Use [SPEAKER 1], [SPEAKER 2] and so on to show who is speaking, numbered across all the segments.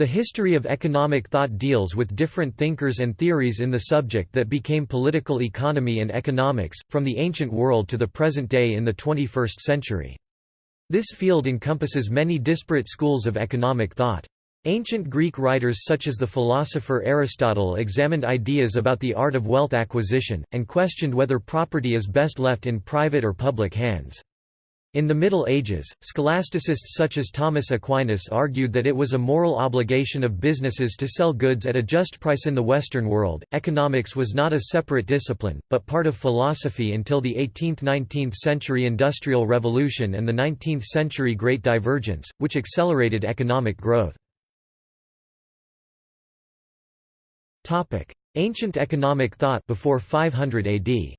[SPEAKER 1] The history of economic thought deals with different thinkers and theories in the subject that became political economy and economics, from the ancient world to the present day in the 21st century. This field encompasses many disparate schools of economic thought. Ancient Greek writers such as the philosopher Aristotle examined ideas about the art of wealth acquisition, and questioned whether property is best left in private or public hands. In the Middle Ages, scholasticists such as Thomas Aquinas argued that it was a moral obligation of businesses to sell goods at a just price in the Western world. Economics was not a separate discipline, but part of philosophy until the 18th–19th century Industrial Revolution and the 19th century Great Divergence, which accelerated economic growth. Ancient economic thought before 500 AD.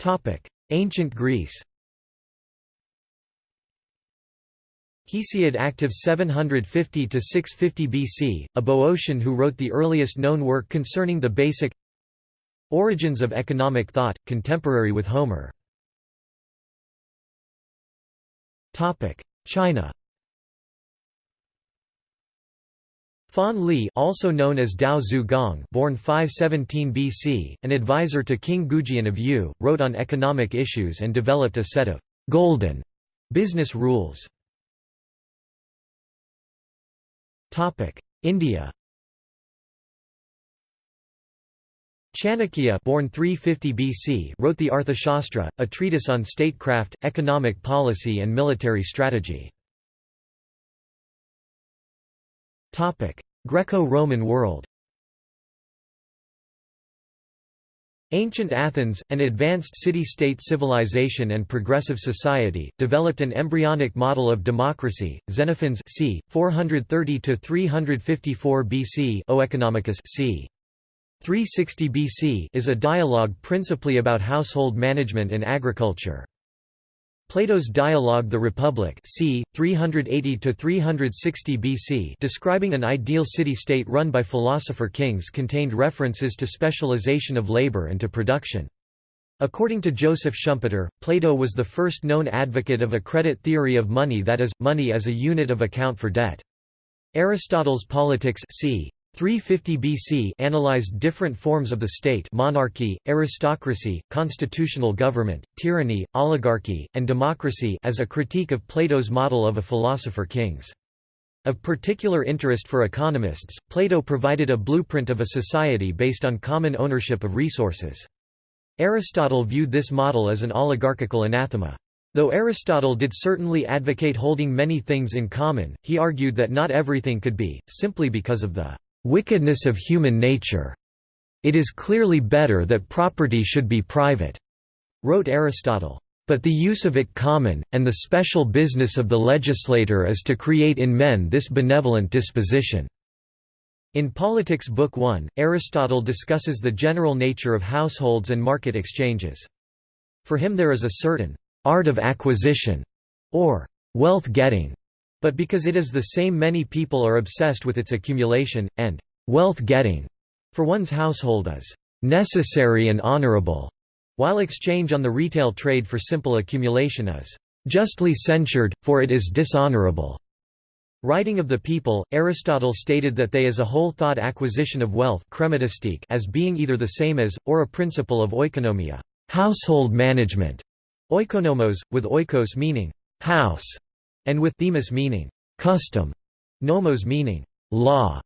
[SPEAKER 1] Topic: Ancient Greece. Hesiod active 750 to 650 BC, a Boeotian who wrote the earliest known work concerning the basic origins of economic thought, contemporary with Homer. Topic: China. Fan Li also known as Dao Zhu Gong born 517 BC, an advisor to King Goujian of Yue, wrote on economic issues and developed a set of «golden» business rules. India Chanakya born 350 BC wrote the Arthashastra, a treatise on statecraft, economic policy and military strategy. Greco-Roman world Ancient Athens, an advanced city-state civilization and progressive society, developed an embryonic model of democracy. Xenophon's c. 430–354 BC Oeconomicus c. 360 BC is a dialogue principally about household management and agriculture. Plato's dialogue The Republic c. 380–360 BC describing an ideal city-state run by philosopher kings contained references to specialization of labor and to production. According to Joseph Schumpeter, Plato was the first known advocate of a credit theory of money that is, money as a unit of account for debt. Aristotle's Politics c. 350 BC analyzed different forms of the state monarchy, aristocracy, constitutional government, tyranny, oligarchy, and democracy as a critique of Plato's model of a philosopher kings. Of particular interest for economists, Plato provided a blueprint of a society based on common ownership of resources. Aristotle viewed this model as an oligarchical anathema. Though Aristotle did certainly advocate holding many things in common, he argued that not everything could be, simply because of the wickedness of human nature. It is clearly better that property should be private," wrote Aristotle. But the use of it common, and the special business of the legislator is to create in men this benevolent disposition." In Politics Book 1, Aristotle discusses the general nature of households and market exchanges. For him there is a certain «art of acquisition» or «wealth-getting» But because it is the same many people are obsessed with its accumulation, and «wealth-getting» for one's household is «necessary and honorable», while exchange on the retail trade for simple accumulation is «justly censured, for it is dishonorable». Writing of the people, Aristotle stated that they as a whole thought acquisition of wealth as being either the same as, or a principle of oikonomia household management", oikonomos, with oikos meaning «house», and with themis meaning custom, nomos meaning law.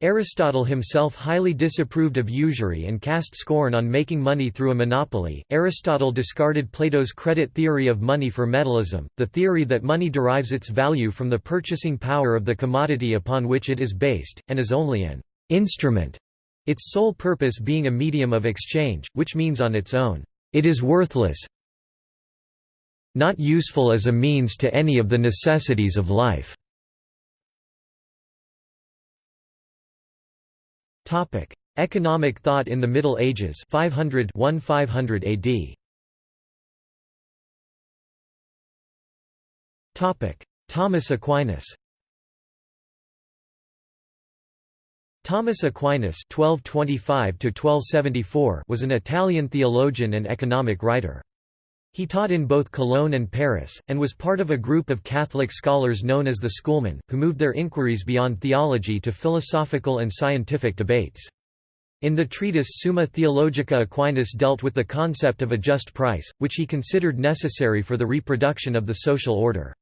[SPEAKER 1] Aristotle himself highly disapproved of usury and cast scorn on making money through a monopoly. Aristotle discarded Plato's credit theory of money for metallism, the theory that money derives its value from the purchasing power of the commodity upon which it is based, and is only an instrument, its sole purpose being a medium of exchange, which means on its own, it is worthless, not useful as a means to any of the necessities of life. Topic: Economic thought in the Middle Ages 500 1500 AD. Topic: Thomas Aquinas. Thomas Aquinas (1225–1274) was an Italian theologian and economic writer. He taught in both Cologne and Paris, and was part of a group of Catholic scholars known as the Schoolmen, who moved their inquiries beyond theology to philosophical and scientific debates. In the treatise Summa Theologica Aquinas dealt with the concept of a just price, which he considered necessary for the reproduction of the social order.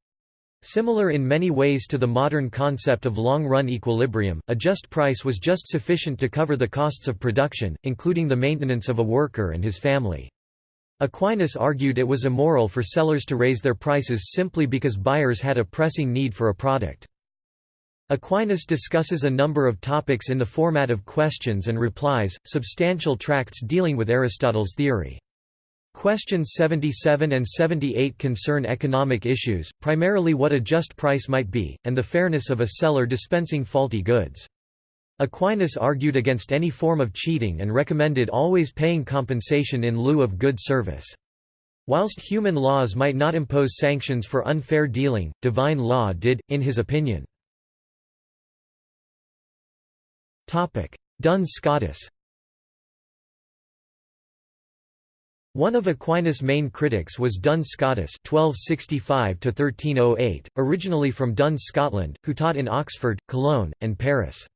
[SPEAKER 1] Similar in many ways to the modern concept of long-run equilibrium, a just price was just sufficient to cover the costs of production, including the maintenance of a worker and his family. Aquinas argued it was immoral for sellers to raise their prices simply because buyers had a pressing need for a product. Aquinas discusses a number of topics in the format of questions and replies, substantial tracts dealing with Aristotle's theory. Questions 77 and 78 concern economic issues, primarily what a just price might be, and the fairness of a seller dispensing faulty goods. Aquinas argued against any form of cheating and recommended always paying compensation in lieu of good service. Whilst human laws might not impose sanctions for unfair dealing, divine law did, in his opinion. Duns Scotus One of Aquinas' main critics was Duns Scotus (1265–1308), originally from Duns, Scotland, who taught in Oxford, Cologne, and Paris.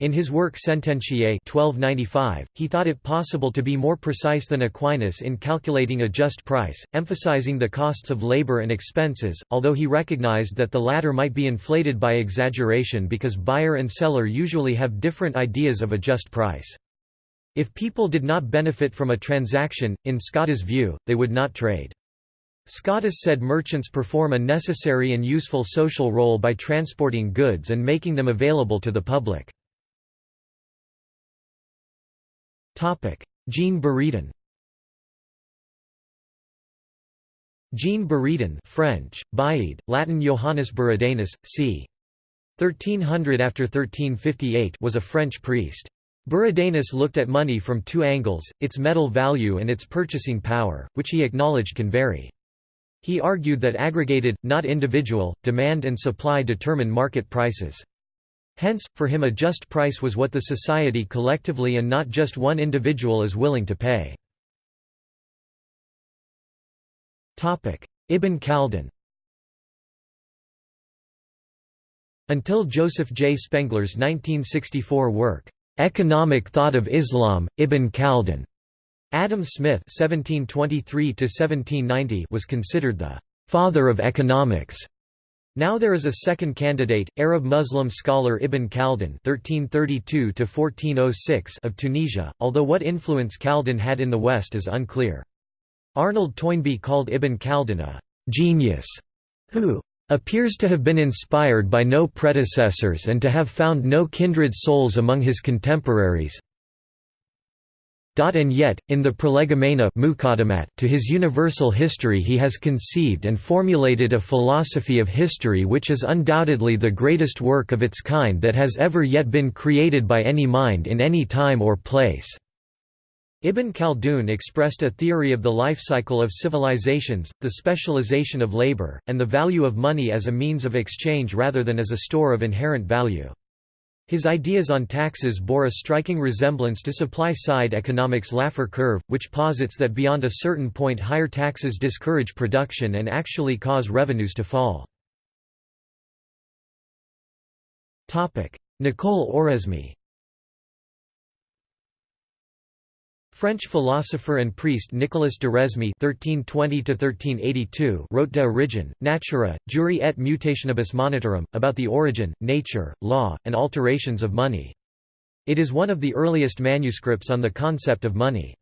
[SPEAKER 1] In his work Sententiae 1295, he thought it possible to be more precise than Aquinas in calculating a just price, emphasizing the costs of labor and expenses, although he recognized that the latter might be inflated by exaggeration because buyer and seller usually have different ideas of a just price. If people did not benefit from a transaction, in Scotus' view, they would not trade. Scotus said merchants perform a necessary and useful social role by transporting goods and making them available to the public. Jean Buridan Jean Buridan French, Baid, Latin Johannes Buridanus, c. 1300 after 1358 was a French priest. Buridanus looked at money from two angles, its metal value and its purchasing power, which he acknowledged can vary. He argued that aggregated, not individual, demand and supply determine market prices. Hence, for him a just price was what the society collectively and not just one individual is willing to pay. Ibn Khaldun Until Joseph J. Spengler's 1964 work, "'Economic Thought of Islam, Ibn Khaldun' Adam Smith (1723–1790) was considered the "father of economics." Now there is a second candidate, Arab-Muslim scholar Ibn Khaldun (1332–1406) of Tunisia, although what influence Khaldun had in the West is unclear. Arnold Toynbee called Ibn Khaldun a genius who appears to have been inspired by no predecessors and to have found no kindred souls among his contemporaries, and yet, in the Prolegomena to his universal history he has conceived and formulated a philosophy of history which is undoubtedly the greatest work of its kind that has ever yet been created by any mind in any time or place." Ibn Khaldun expressed a theory of the life cycle of civilizations, the specialization of labor, and the value of money as a means of exchange rather than as a store of inherent value. His ideas on taxes bore a striking resemblance to supply-side economics' Laffer curve, which posits that beyond a certain point higher taxes discourage production and actually cause revenues to fall. Nicole Oresme French philosopher and priest Nicolas de (1320–1382) wrote De Origine, Natura, Juri et Mutationibus Monetarum about the origin, nature, law, and alterations of money. It is one of the earliest manuscripts on the concept of money.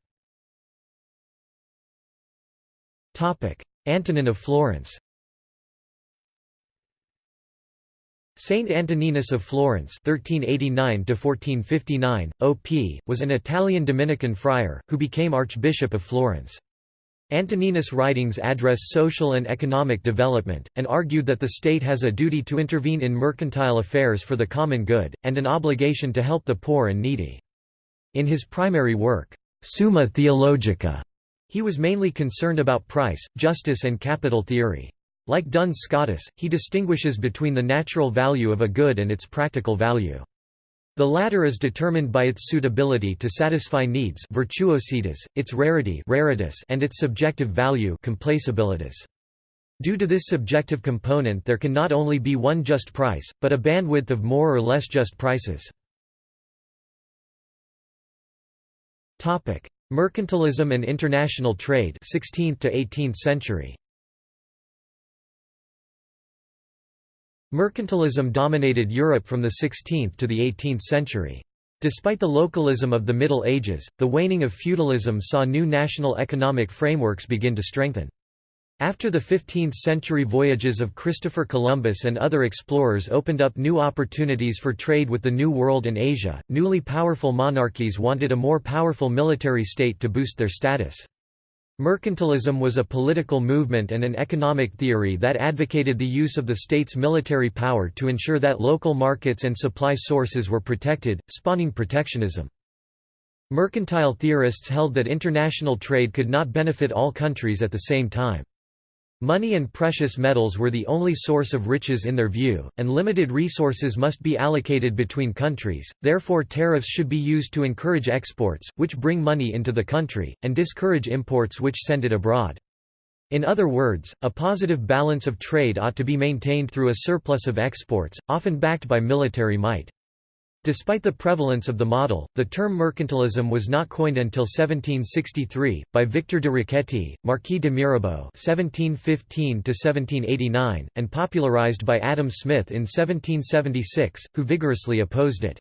[SPEAKER 1] Topic: Antonin of Florence. Saint Antoninus of Florence (1389–1459), OP, was an Italian Dominican friar who became Archbishop of Florence. Antoninus' writings address social and economic development, and argued that the state has a duty to intervene in mercantile affairs for the common good, and an obligation to help the poor and needy. In his primary work, Summa Theologica, he was mainly concerned about price, justice and capital theory. Like Duns Scotus, he distinguishes between the natural value of a good and its practical value. The latter is determined by its suitability to satisfy needs virtuositas, its rarity raritas, and its subjective value complacibilitas. Due to this subjective component there can not only be one just price, but a bandwidth of more or less just prices. Mercantilism and international trade 16th to 18th century. Mercantilism dominated Europe from the 16th to the 18th century. Despite the localism of the Middle Ages, the waning of feudalism saw new national economic frameworks begin to strengthen. After the 15th-century voyages of Christopher Columbus and other explorers opened up new opportunities for trade with the New World and Asia, newly powerful monarchies wanted a more powerful military state to boost their status. Mercantilism was a political movement and an economic theory that advocated the use of the state's military power to ensure that local markets and supply sources were protected, spawning protectionism. Mercantile theorists held that international trade could not benefit all countries at the same time. Money and precious metals were the only source of riches in their view, and limited resources must be allocated between countries, therefore tariffs should be used to encourage exports, which bring money into the country, and discourage imports which send it abroad. In other words, a positive balance of trade ought to be maintained through a surplus of exports, often backed by military might. Despite the prevalence of the model, the term mercantilism was not coined until 1763, by Victor de Riquetti, Marquis de Mirabeau (1715–1789), and popularized by Adam Smith in 1776, who vigorously opposed it.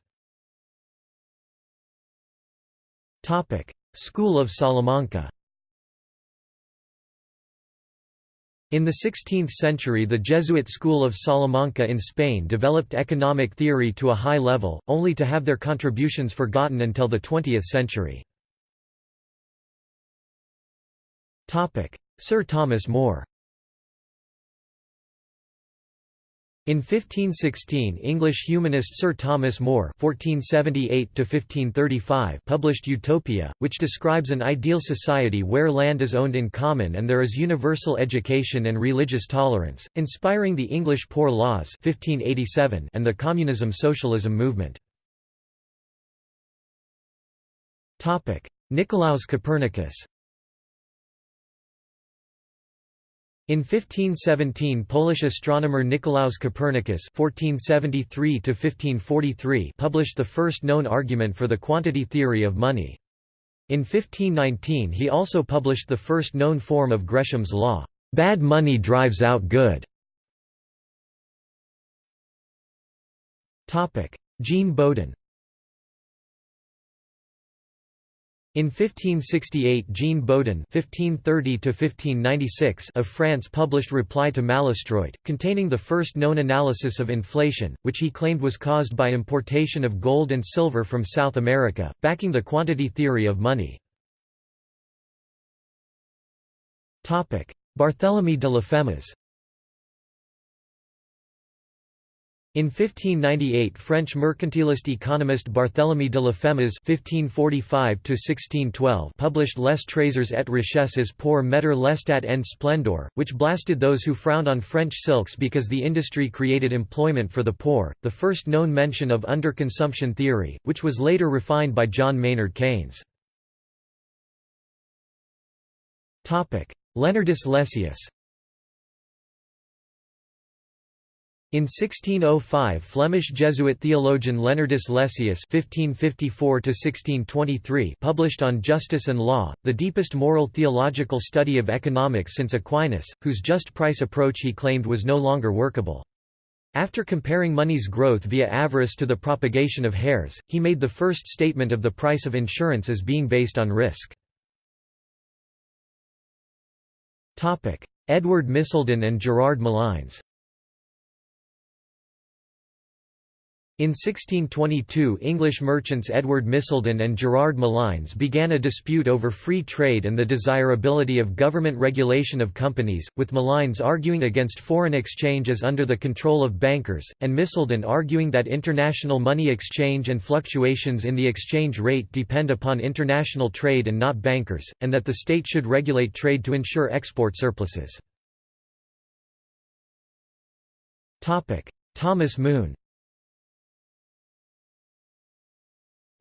[SPEAKER 1] School of Salamanca. In the 16th century the Jesuit school of Salamanca in Spain developed economic theory to a high level, only to have their contributions forgotten until the 20th century. Sir Thomas More In 1516 English humanist Sir Thomas More (1478–1535) published Utopia, which describes an ideal society where land is owned in common and there is universal education and religious tolerance, inspiring the English Poor Laws (1587) and the Communism-Socialism movement. Nicolaus Copernicus. In 1517 Polish astronomer Nicolaus Copernicus (1473–1543) published the first known argument for the quantity theory of money. In 1519 he also published the first known form of Gresham's law, "Bad money drives out good". Jean Bodin In 1568 Jean Bodin (1530–1596) of France published Reply to Malestroit, containing the first known analysis of inflation, which he claimed was caused by importation of gold and silver from South America, backing the quantity theory of money. Barthélemy de Laffemas In 1598 French mercantilist economist Barthélemy de Laffemas (1545–1612) published Les Trésors et richesses pour mettre l'estat en splendeur, which blasted those who frowned on French silks because the industry created employment for the poor, the first known mention of underconsumption theory, which was later refined by John Maynard Keynes. Leonardus Lessius In 1605 Flemish Jesuit theologian Leonardus Lessius (1554–1623) published on Justice and Law, the deepest moral theological study of economics since Aquinas, whose just price approach he claimed was no longer workable. After comparing money's growth via avarice to the propagation of hares, he made the first statement of the price of insurance as being based on risk. Edward Misselden and Gerard Malynes In 1622 English merchants Edward Misselden and Gerard Malynes began a dispute over free trade and the desirability of government regulation of companies, with Malynes arguing against foreign exchange as under the control of bankers, and Misselden arguing that international money exchange and fluctuations in the exchange rate depend upon international trade and not bankers, and that the state should regulate trade to ensure export surpluses. Thomas Mun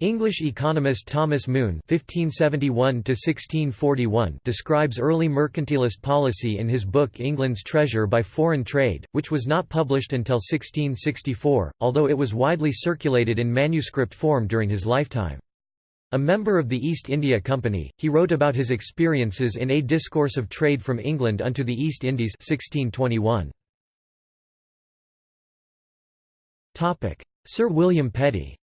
[SPEAKER 1] English economist Thomas Mun (1571–1641) describes early mercantilist policy in his book England's Treasure by Foreign Trade, which was not published until 1664, although it was widely circulated in manuscript form during his lifetime. A member of the East India Company, he wrote about his experiences in A Discourse of Trade from England unto the East Indies 1621. Sir William Petty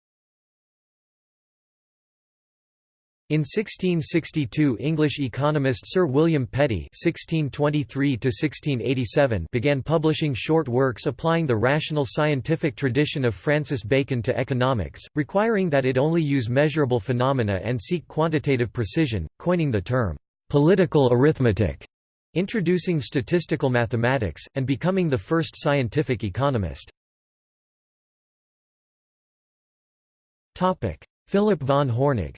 [SPEAKER 1] In 1662 English economist Sir William Petty (1623–1687) began publishing short works applying the rational scientific tradition of Francis Bacon to economics, requiring that it only use measurable phenomena and seek quantitative precision, coining the term «political arithmetic», introducing statistical mathematics, and becoming the first scientific economist. Philip von Hornig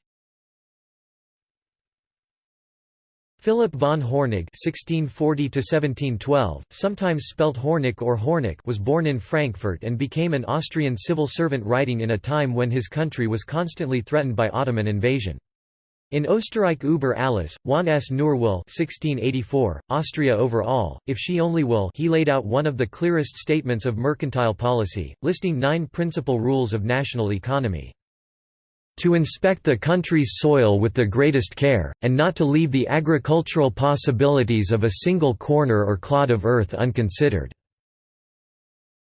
[SPEAKER 1] Philip von Hornig (1640–1712), sometimes spelt Hornick or Hornick, was born in Frankfurt and became an Austrian civil servant writing in a time when his country was constantly threatened by Ottoman invasion. In Österreich über alles, wann es nur will 1684, Austria over all, if she only will he laid out one of the clearest statements of mercantile policy, listing nine principal rules of national economy to inspect the country's soil with the greatest care, and not to leave the agricultural possibilities of a single corner or clod of earth unconsidered.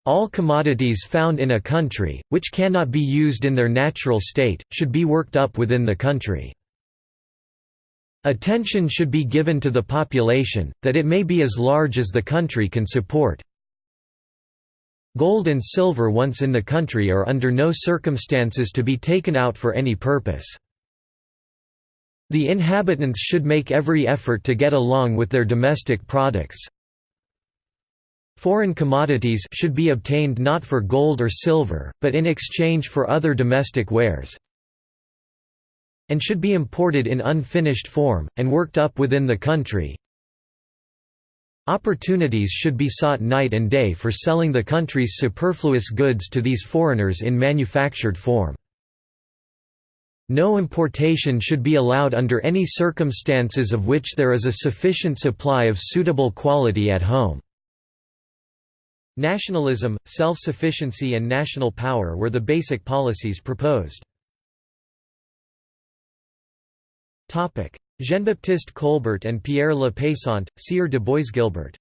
[SPEAKER 1] All commodities found in a country, which cannot be used in their natural state, should be worked up within the country. Attention should be given to the population, that it may be as large as the country can support, Gold and silver once in the country are under no circumstances to be taken out for any purpose. The inhabitants should make every effort to get along with their domestic products. Foreign commodities should be obtained not for gold or silver, but in exchange for other domestic wares and should be imported in unfinished form, and worked up within the country, Opportunities should be sought night and day for selling the country's superfluous goods to these foreigners in manufactured form. No importation should be allowed under any circumstances of which there is a sufficient supply of suitable quality at home. Nationalism, self-sufficiency and national power were the basic policies proposed. Jean-Baptiste Colbert and Pierre Le Paysant, Sieur de Boisguilbert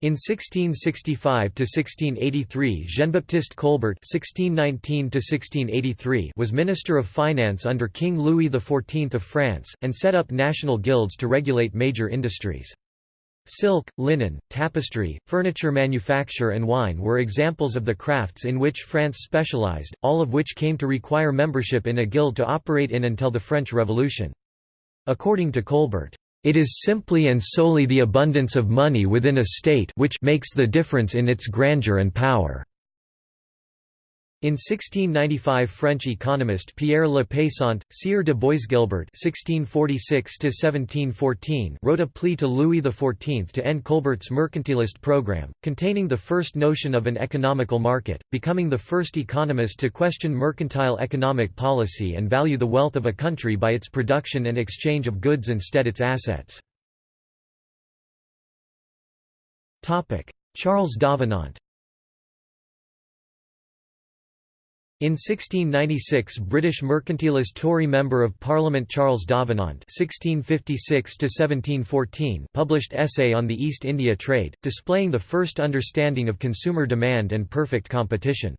[SPEAKER 1] In 1665–1683 Jean-Baptiste Colbert (1619–1683) was Minister of Finance under King Louis XIV of France, and set up national guilds to regulate major industries. Silk, linen, tapestry, furniture manufacture and wine were examples of the crafts in which France specialized, all of which came to require membership in a guild to operate in until the French Revolution. According to Colbert, "...it is simply and solely the abundance of money within a state which makes the difference in its grandeur and power." In 1695 French economist Pierre Le Paysant, Sieur de Boisguilbert (1646–1714) wrote a plea to Louis XIV to end Colbert's mercantilist program, containing the first notion of an economical market, becoming the first economist to question mercantile economic policy and value the wealth of a country by its production and exchange of goods instead its assets. Charles Davenant In 1696 British mercantilist Tory Member of Parliament Charles Davenant (1656–1714) published essay on the East India Trade, displaying the first understanding of consumer demand and perfect competition.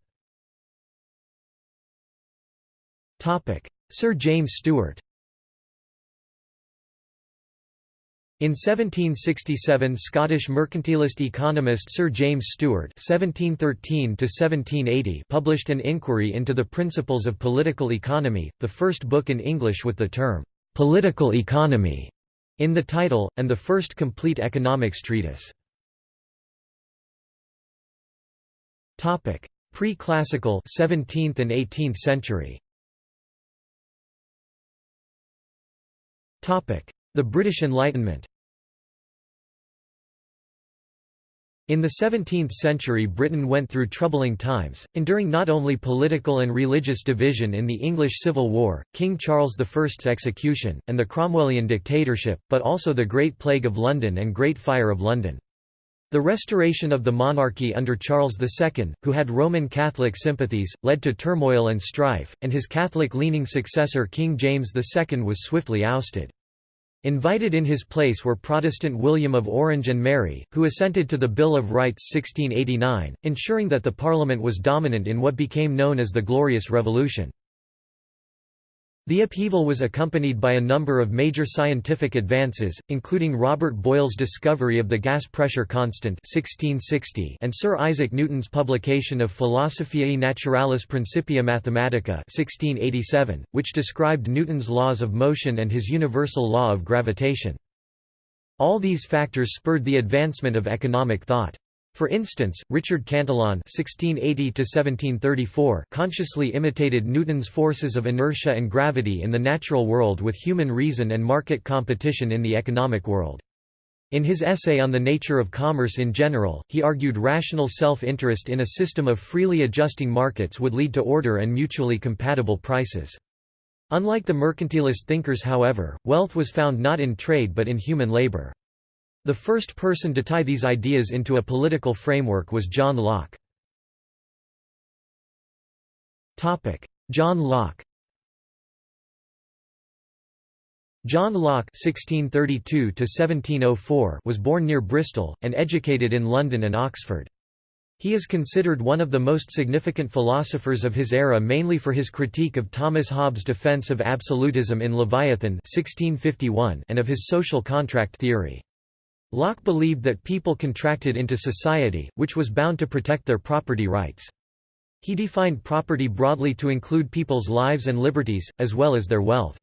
[SPEAKER 1] Sir James Steuart In 1767 Scottish mercantilist economist Sir James Steuart published an inquiry into the principles of political economy, the first book in English with the term, "'political economy' in the title, and the first complete economics treatise. Pre-classical 17th and 18th century. The British Enlightenment In the 17th century Britain went through troubling times, enduring not only political and religious division in the English Civil War, King Charles I's execution, and the Cromwellian dictatorship, but also the Great Plague of London and Great Fire of London. The restoration of the monarchy under Charles II, who had Roman Catholic sympathies, led to turmoil and strife, and his Catholic-leaning successor King James II was swiftly ousted. Invited in his place were Protestant William of Orange and Mary, who assented to the Bill of Rights 1689, ensuring that the Parliament was dominant in what became known as the Glorious Revolution. The upheaval was accompanied by a number of major scientific advances, including Robert Boyle's discovery of the gas pressure constant 1660 and Sir Isaac Newton's publication of Philosophiae Naturalis Principia Mathematica 1687, which described Newton's laws of motion and his universal law of gravitation. All these factors spurred the advancement of economic thought. For instance, Richard Cantillon (1680–1734) consciously imitated Newton's forces of inertia and gravity in the natural world with human reason and market competition in the economic world. In his essay on the nature of commerce in general, he argued rational self-interest in a system of freely adjusting markets would lead to order and mutually compatible prices. Unlike the mercantilist thinkers however, wealth was found not in trade but in human labor. The first person to tie these ideas into a political framework was John Locke. John Locke John Locke (1632–1704) was born near Bristol, and educated in London and Oxford. He is considered one of the most significant philosophers of his era mainly for his critique of Thomas Hobbes' defence of absolutism in Leviathan 1651 and of his social contract theory. Locke believed that people contracted into society, which was bound to protect their property rights. He defined property broadly to include people's lives and liberties, as well as their wealth.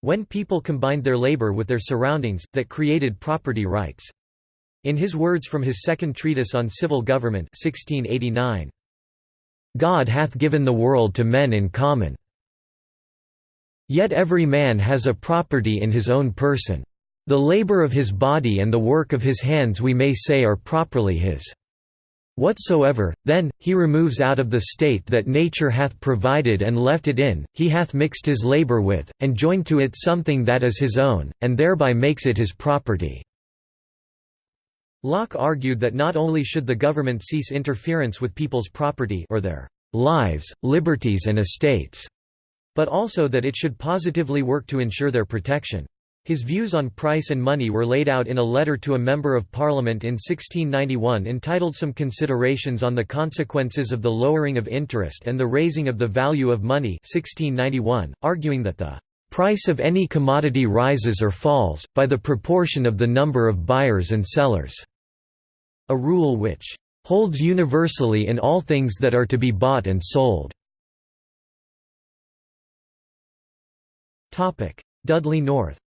[SPEAKER 1] When people combined their labor with their surroundings, that created property rights. In his words from his second treatise on civil government 1689, God hath given the world to men in common. Yet every man has a property in his own person. The labor of his body and the work of his hands we may say are properly his. Whatsoever, then, he removes out of the state that nature hath provided and left it in, he hath mixed his labor with, and joined to it something that is his own, and thereby makes it his property." Locke argued that not only should the government cease interference with people's property or their lives, liberties and estates, but also that it should positively work to ensure their protection. His views on price and money were laid out in a letter to a Member of Parliament in 1691 entitled Some Considerations on the Consequences of the Lowering of Interest and the Raising of the Value of Money 1691, arguing that the price of any commodity rises or falls, by the proportion of the number of buyers and sellers", a rule which "...holds universally in all things that are to be bought and sold." Dudley North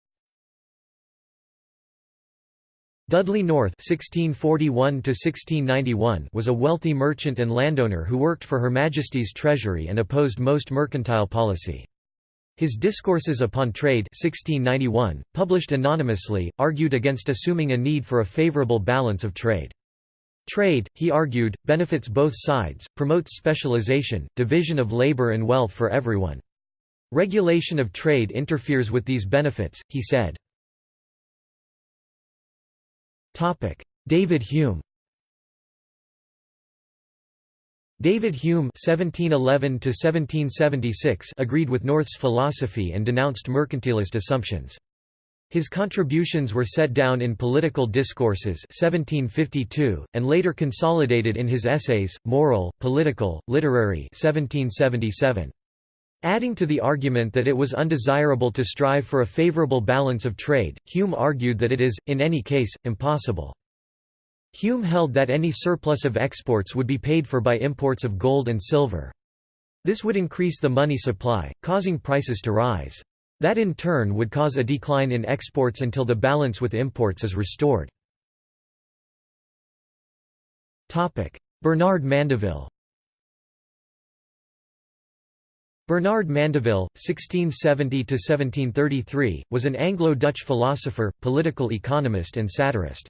[SPEAKER 1] Dudley North (1641–1691) was a wealthy merchant and landowner who worked for Her Majesty's Treasury and opposed most mercantile policy. His Discourses upon Trade 1691, published anonymously, argued against assuming a need for a favourable balance of trade. Trade, he argued, benefits both sides, promotes specialization, division of labor and wealth for everyone. Regulation of trade interferes with these benefits, he said. David Hume David Hume (1711–1776) agreed with North's philosophy and denounced mercantilist assumptions. His contributions were set down in Political Discourses 1752, and later consolidated in his essays, Moral, Political, Literary 1777. Adding to the argument that it was undesirable to strive for a favorable balance of trade, Hume argued that it is, in any case, impossible. Hume held that any surplus of exports would be paid for by imports of gold and silver. This would increase the money supply, causing prices to rise. That in turn would cause a decline in exports until the balance with imports is restored. Bernard Mandeville Bernard Mandeville, 1670–1733, was an Anglo-Dutch philosopher, political economist and satirist.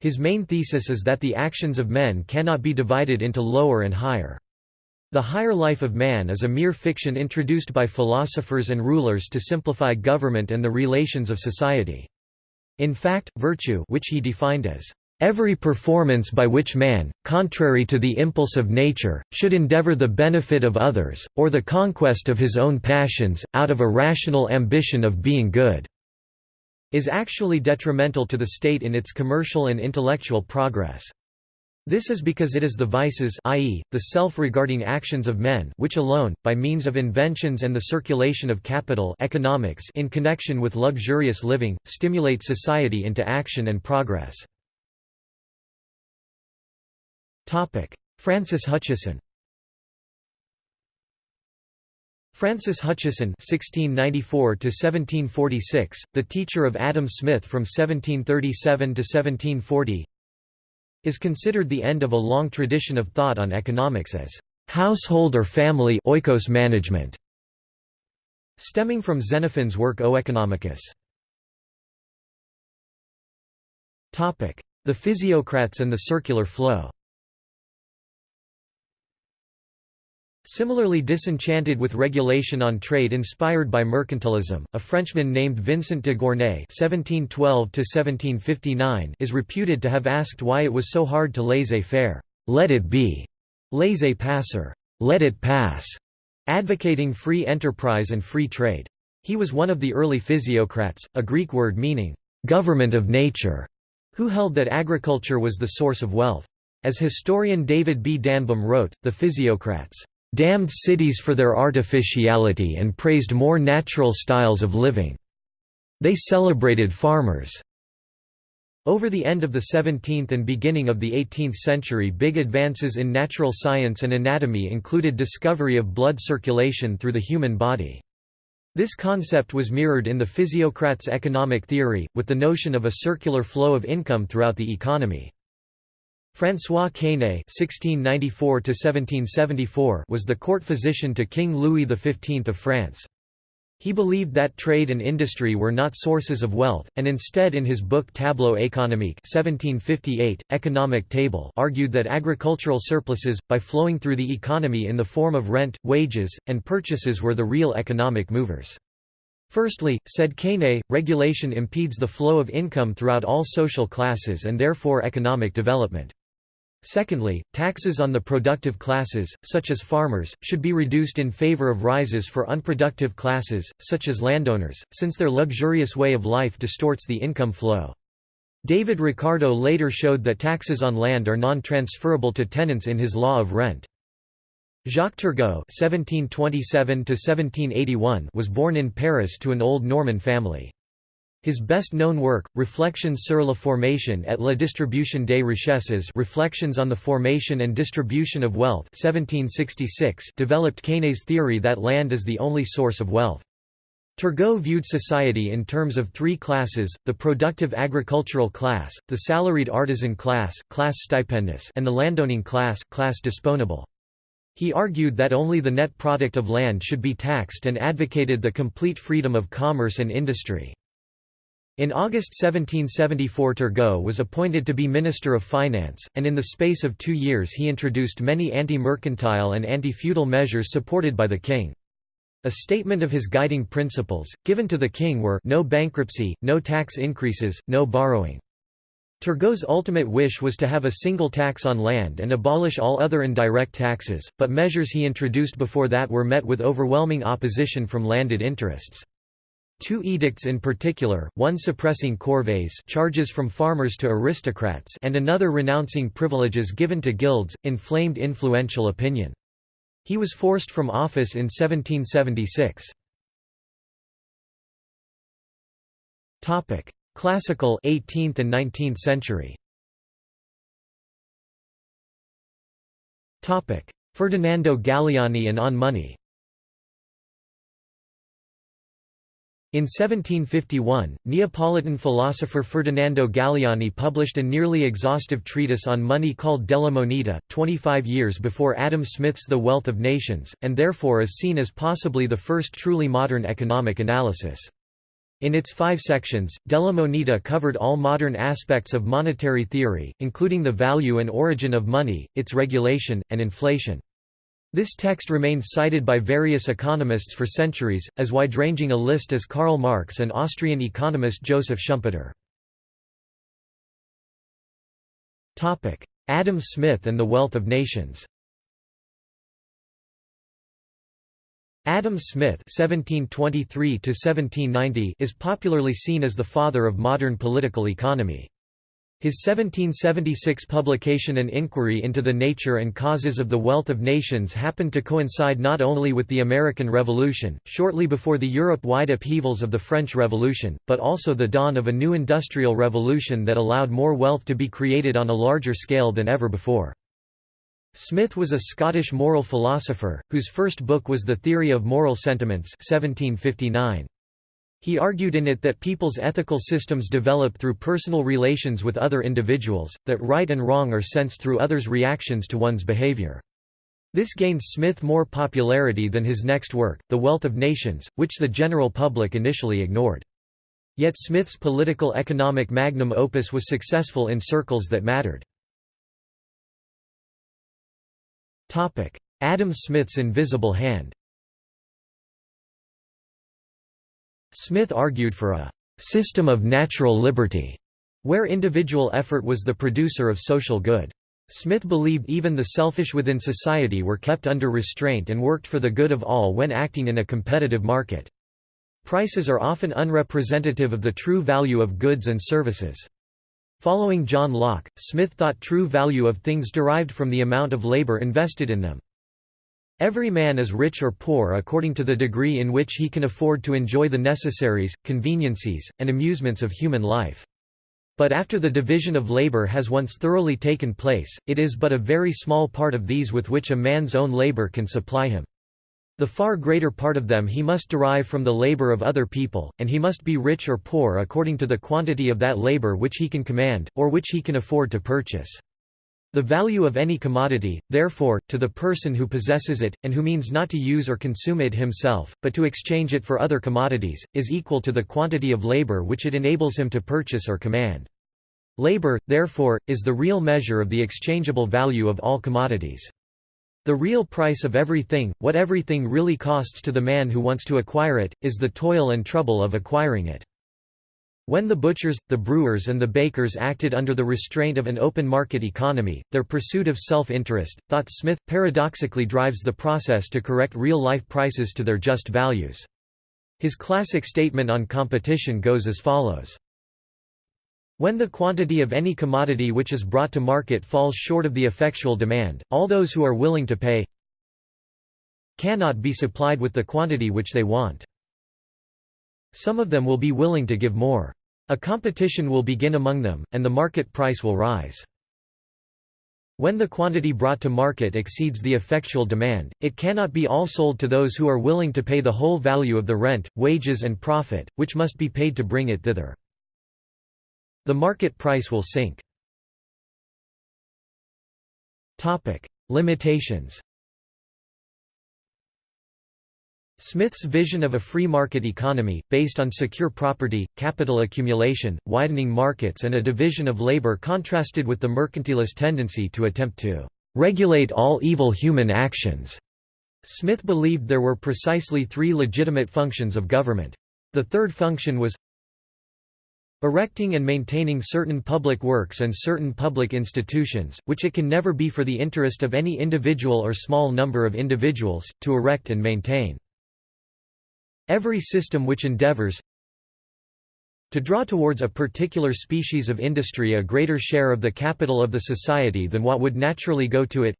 [SPEAKER 1] His main thesis is that the actions of men cannot be divided into lower and higher. The higher life of man is a mere fiction introduced by philosophers and rulers to simplify government and the relations of society. In fact, virtue which he defined as Every performance by which man, contrary to the impulse of nature, should endeavor the benefit of others, or the conquest of his own passions, out of a rational ambition of being good, is actually detrimental to the state in its commercial and intellectual progress. This is because it is the vices i.e., the self-regarding actions of men which alone, by means of inventions and the circulation of capital economics in connection with luxurious living, stimulate society into action and progress. Francis Hutcheson Francis Hutcheson (1694–1746), the teacher of Adam Smith from 1737 to 1740, is considered the end of a long tradition of thought on economics as household or family oikos management, stemming from Xenophon's work Oeconomicus. Topic: The physiocrats and the circular flow. Similarly disenchanted with regulation on trade inspired by mercantilism, a Frenchman named Vincent de Gournay (1712–1759) is reputed to have asked why it was so hard to laissez-faire, "Let it be," laissez-passer, "Let it pass," advocating free enterprise and free trade. He was one of the early physiocrats, a Greek word meaning government of nature, who held that agriculture was the source of wealth. As historian David B. Danbom wrote, the physiocrats damned cities for their artificiality and praised more natural styles of living. They celebrated farmers. Over the end of the 17th and beginning of the 18th century big advances in natural science and anatomy included discovery of blood circulation through the human body. This concept was mirrored in the physiocrats' economic theory, with the notion of a circular flow of income throughout the economy. François Quesnay (1694–1774) was the court physician to King Louis XV of France. He believed that trade and industry were not sources of wealth, and instead in his book Tableau économique 1758, Economic Table argued that agricultural surpluses, by flowing through the economy in the form of rent, wages, and purchases were the real economic movers. Firstly, said Quesnay, regulation impedes the flow of income throughout all social classes and therefore economic development. Secondly, taxes on the productive classes, such as farmers, should be reduced in favor of rises for unproductive classes, such as landowners, since their luxurious way of life distorts the income flow. David Ricardo later showed that taxes on land are non-transferable to tenants in his Law of Rent. Jacques Turgot (1727–1781) was born in Paris to an old Norman family. His best-known work, Reflections sur la formation et la distribution des richesses Reflections on the Formation and Distribution of Wealth 1766 developed Quesnay's theory that land is the only source of wealth. Turgot viewed society in terms of three classes, the productive agricultural class, the salaried artisan class, class stipendus and the landowning class, class disponable. He argued that only the net product of land should be taxed and advocated the complete freedom of commerce and industry. In August 1774 Turgot was appointed to be Minister of Finance, and in the space of two years he introduced many anti-mercantile and anti-feudal measures supported by the king. A statement of his guiding principles, given to the king were no bankruptcy, no tax increases, no borrowing. Turgot's ultimate wish was to have a single tax on land and abolish all other indirect taxes, but measures he introduced before that were met with overwhelming opposition from landed interests. Two edicts in particular, one suppressing corvées charges from farmers to aristocrats and another renouncing privileges given to guilds, inflamed influential opinion. He was forced from office in 1776. Topic: Classical 18th and 19th century Topic: Ferdinando Galiani and On Money In 1751, Neapolitan philosopher Ferdinando Galiani published a nearly exhaustive treatise on money called Della Moneta, 25 years before Adam Smith's The Wealth of Nations, and therefore is seen as possibly the first truly modern economic analysis. In its five sections, Della Moneta covered all modern aspects of monetary theory, including the value and origin of money, its regulation, and inflation. This text remained cited by various economists for centuries, as wide-ranging a list as Karl Marx and Austrian economist Joseph Schumpeter. Adam Smith and the Wealth of Nations Adam Smith (1723–1790) is popularly seen as the father of modern political economy. His 1776 publication An Inquiry into the Nature and Causes of the Wealth of Nations happened to coincide not only with the American Revolution, shortly before the Europe-wide upheavals of the French Revolution, but also the dawn of a new industrial revolution that allowed more wealth to be created on a larger scale than ever before. Smith was a Scottish moral philosopher, whose first book was The Theory of Moral Sentiments 1759. He argued in it that people's ethical systems develop through personal relations with other individuals, that right and wrong are sensed through others' reactions to one's behavior. This gained Smith more popularity than his next work, The Wealth of Nations, which the general public initially ignored. Yet Smith's political economic magnum opus was successful in circles that mattered. Adam Smith's invisible hand Smith argued for a «system of natural liberty», where individual effort was the producer of social good. Smith believed even the selfish within society were kept under restraint and worked for the good of all when acting in a competitive market. Prices are often unrepresentative of the true value of goods and services. Following John Locke, Smith thought true value of things derived from the amount of labor invested in them. Every man is rich or poor according to the degree in which he can afford to enjoy the necessaries, conveniences, and amusements of human life. But after the division of labor has once thoroughly taken place, it is but a very small part of these with which a man's own labor can supply him. The far greater part of them he must derive from the labor of other people, and he must be rich or poor according to the quantity of that labor which he can command, or which he can afford to purchase. The value of any commodity, therefore, to the person who possesses it, and who means not to use or consume it himself, but to exchange it for other commodities, is equal to the quantity of labor which it enables him to purchase or command. Labor, therefore, is the real measure of the exchangeable value of all commodities. The real price of everything, what everything really costs to the man who wants to acquire it, is the toil and trouble of acquiring it. When the butchers, the brewers and the bakers acted under the restraint of an open market economy, their pursuit of self-interest, thought Smith, paradoxically drives the process to correct real-life prices to their just values. His classic statement on competition goes as follows. When the quantity of any commodity which is brought to market falls short of the effectual demand, all those who are willing to pay cannot be supplied with the quantity which they want. Some of them will be willing to give more. A competition will begin among them, and the market price will rise. When the quantity brought to market exceeds the effectual demand, it cannot be all sold to those who are willing to pay the whole value of the rent, wages and profit, which must be paid to bring it thither. The market price will sink. Limitations Smith's vision of a free market economy, based on secure property, capital accumulation, widening markets and a division of labor contrasted with the mercantilist tendency to attempt to "...regulate all evil human actions." Smith believed there were precisely three legitimate functions of government. The third function was Erecting and maintaining certain public works and certain public institutions, which it can never be for the interest of any individual or small number of individuals, to erect and maintain. Every system which endeavors to draw towards a particular species of industry a greater share of the capital of the society than what would naturally go to it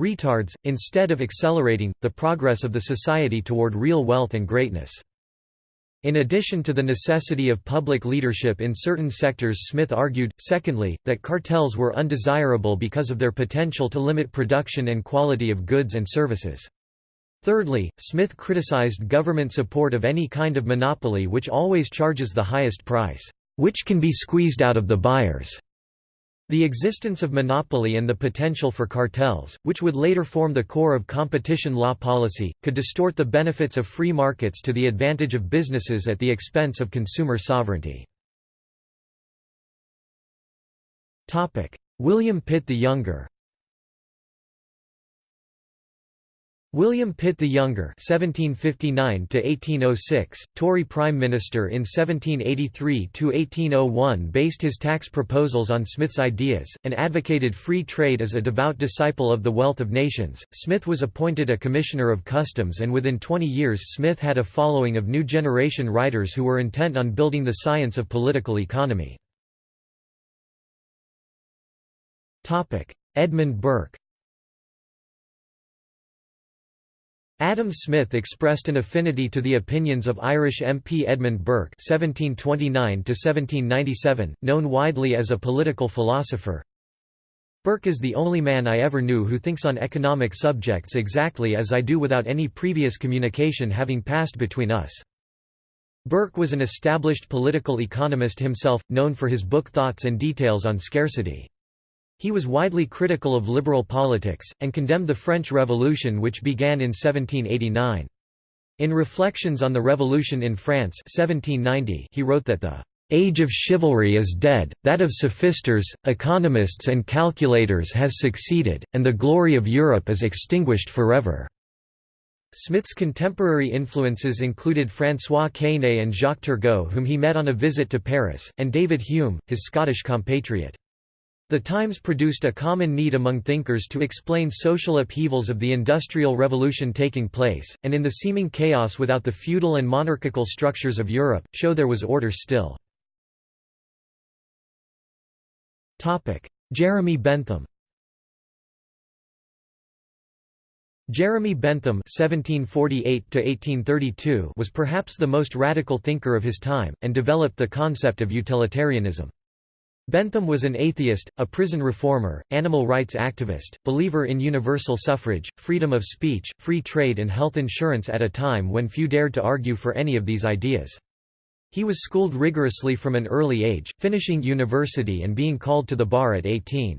[SPEAKER 1] retards, instead of accelerating, the progress of the society toward real wealth and greatness. In addition to the necessity of public leadership in certain sectors Smith argued, secondly, that cartels were undesirable because of their potential to limit production and quality of goods and services. Thirdly, Smith criticized government support of any kind of monopoly which always charges the highest price, which can be squeezed out of the buyers. The existence of monopoly and the potential for cartels, which would later form the core of competition law policy, could distort the benefits of free markets to the advantage of businesses at the expense of consumer sovereignty. William Pitt the Younger William Pitt the Younger (1759–1806), Tory Prime Minister in 1783–1801, based his tax proposals on Smith's ideas, and advocated free trade as a devout disciple of the wealth of nations. Smith was appointed a Commissioner of Customs, and within 20 years Smith had a following of new generation writers who were intent on building the science of political economy. Topic: Edmund Burke. Adam Smith expressed an affinity to the opinions of Irish MP Edmund Burke (1729–1797), known widely as a political philosopher. Burke is the only man I ever knew who thinks on economic subjects exactly as I do without any previous communication having passed between us. Burke was an established political economist himself, known for his book Thoughts and Details on Scarcity. He was widely critical of liberal politics, and condemned the French Revolution which began in 1789. In Reflections on the Revolution in France 1790, he wrote that the "...age of chivalry is dead, that of sophisters, economists and calculators has succeeded, and the glory of Europe is extinguished forever." Smith's contemporary influences included François Quesnay and Jacques Turgot whom he met on a visit to Paris, and David Hume, his Scottish compatriot. The Times produced a common need among thinkers to explain social upheavals of the Industrial Revolution taking place, and in the seeming chaos without the feudal and monarchical structures of Europe, show there was order still. Jeremy Bentham Jeremy Bentham (1748–1832) was perhaps the most radical thinker of his time, and developed the concept of utilitarianism. Bentham was an atheist, a prison reformer, animal rights activist, believer in universal suffrage, freedom of speech, free trade and health insurance at a time when few dared to argue for any of these ideas. He was schooled rigorously from an early age, finishing university and being called to the bar at 18.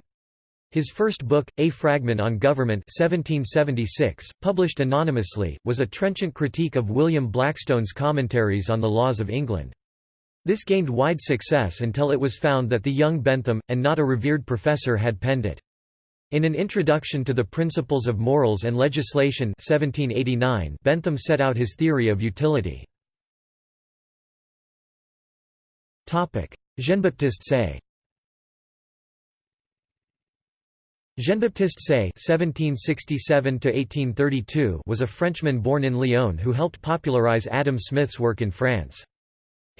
[SPEAKER 1] His first book, A Fragment on Government 1776, published anonymously, was a trenchant critique of William Blackstone's commentaries on the laws of England. This gained wide success until it was found that the young Bentham, and not a revered professor had penned it. In an introduction to the Principles of Morals and Legislation 1789, Bentham set out his theory of utility. Jean-Baptiste Say Jean-Baptiste Say was a Frenchman born in Lyon who helped popularize Adam Smith's work in France.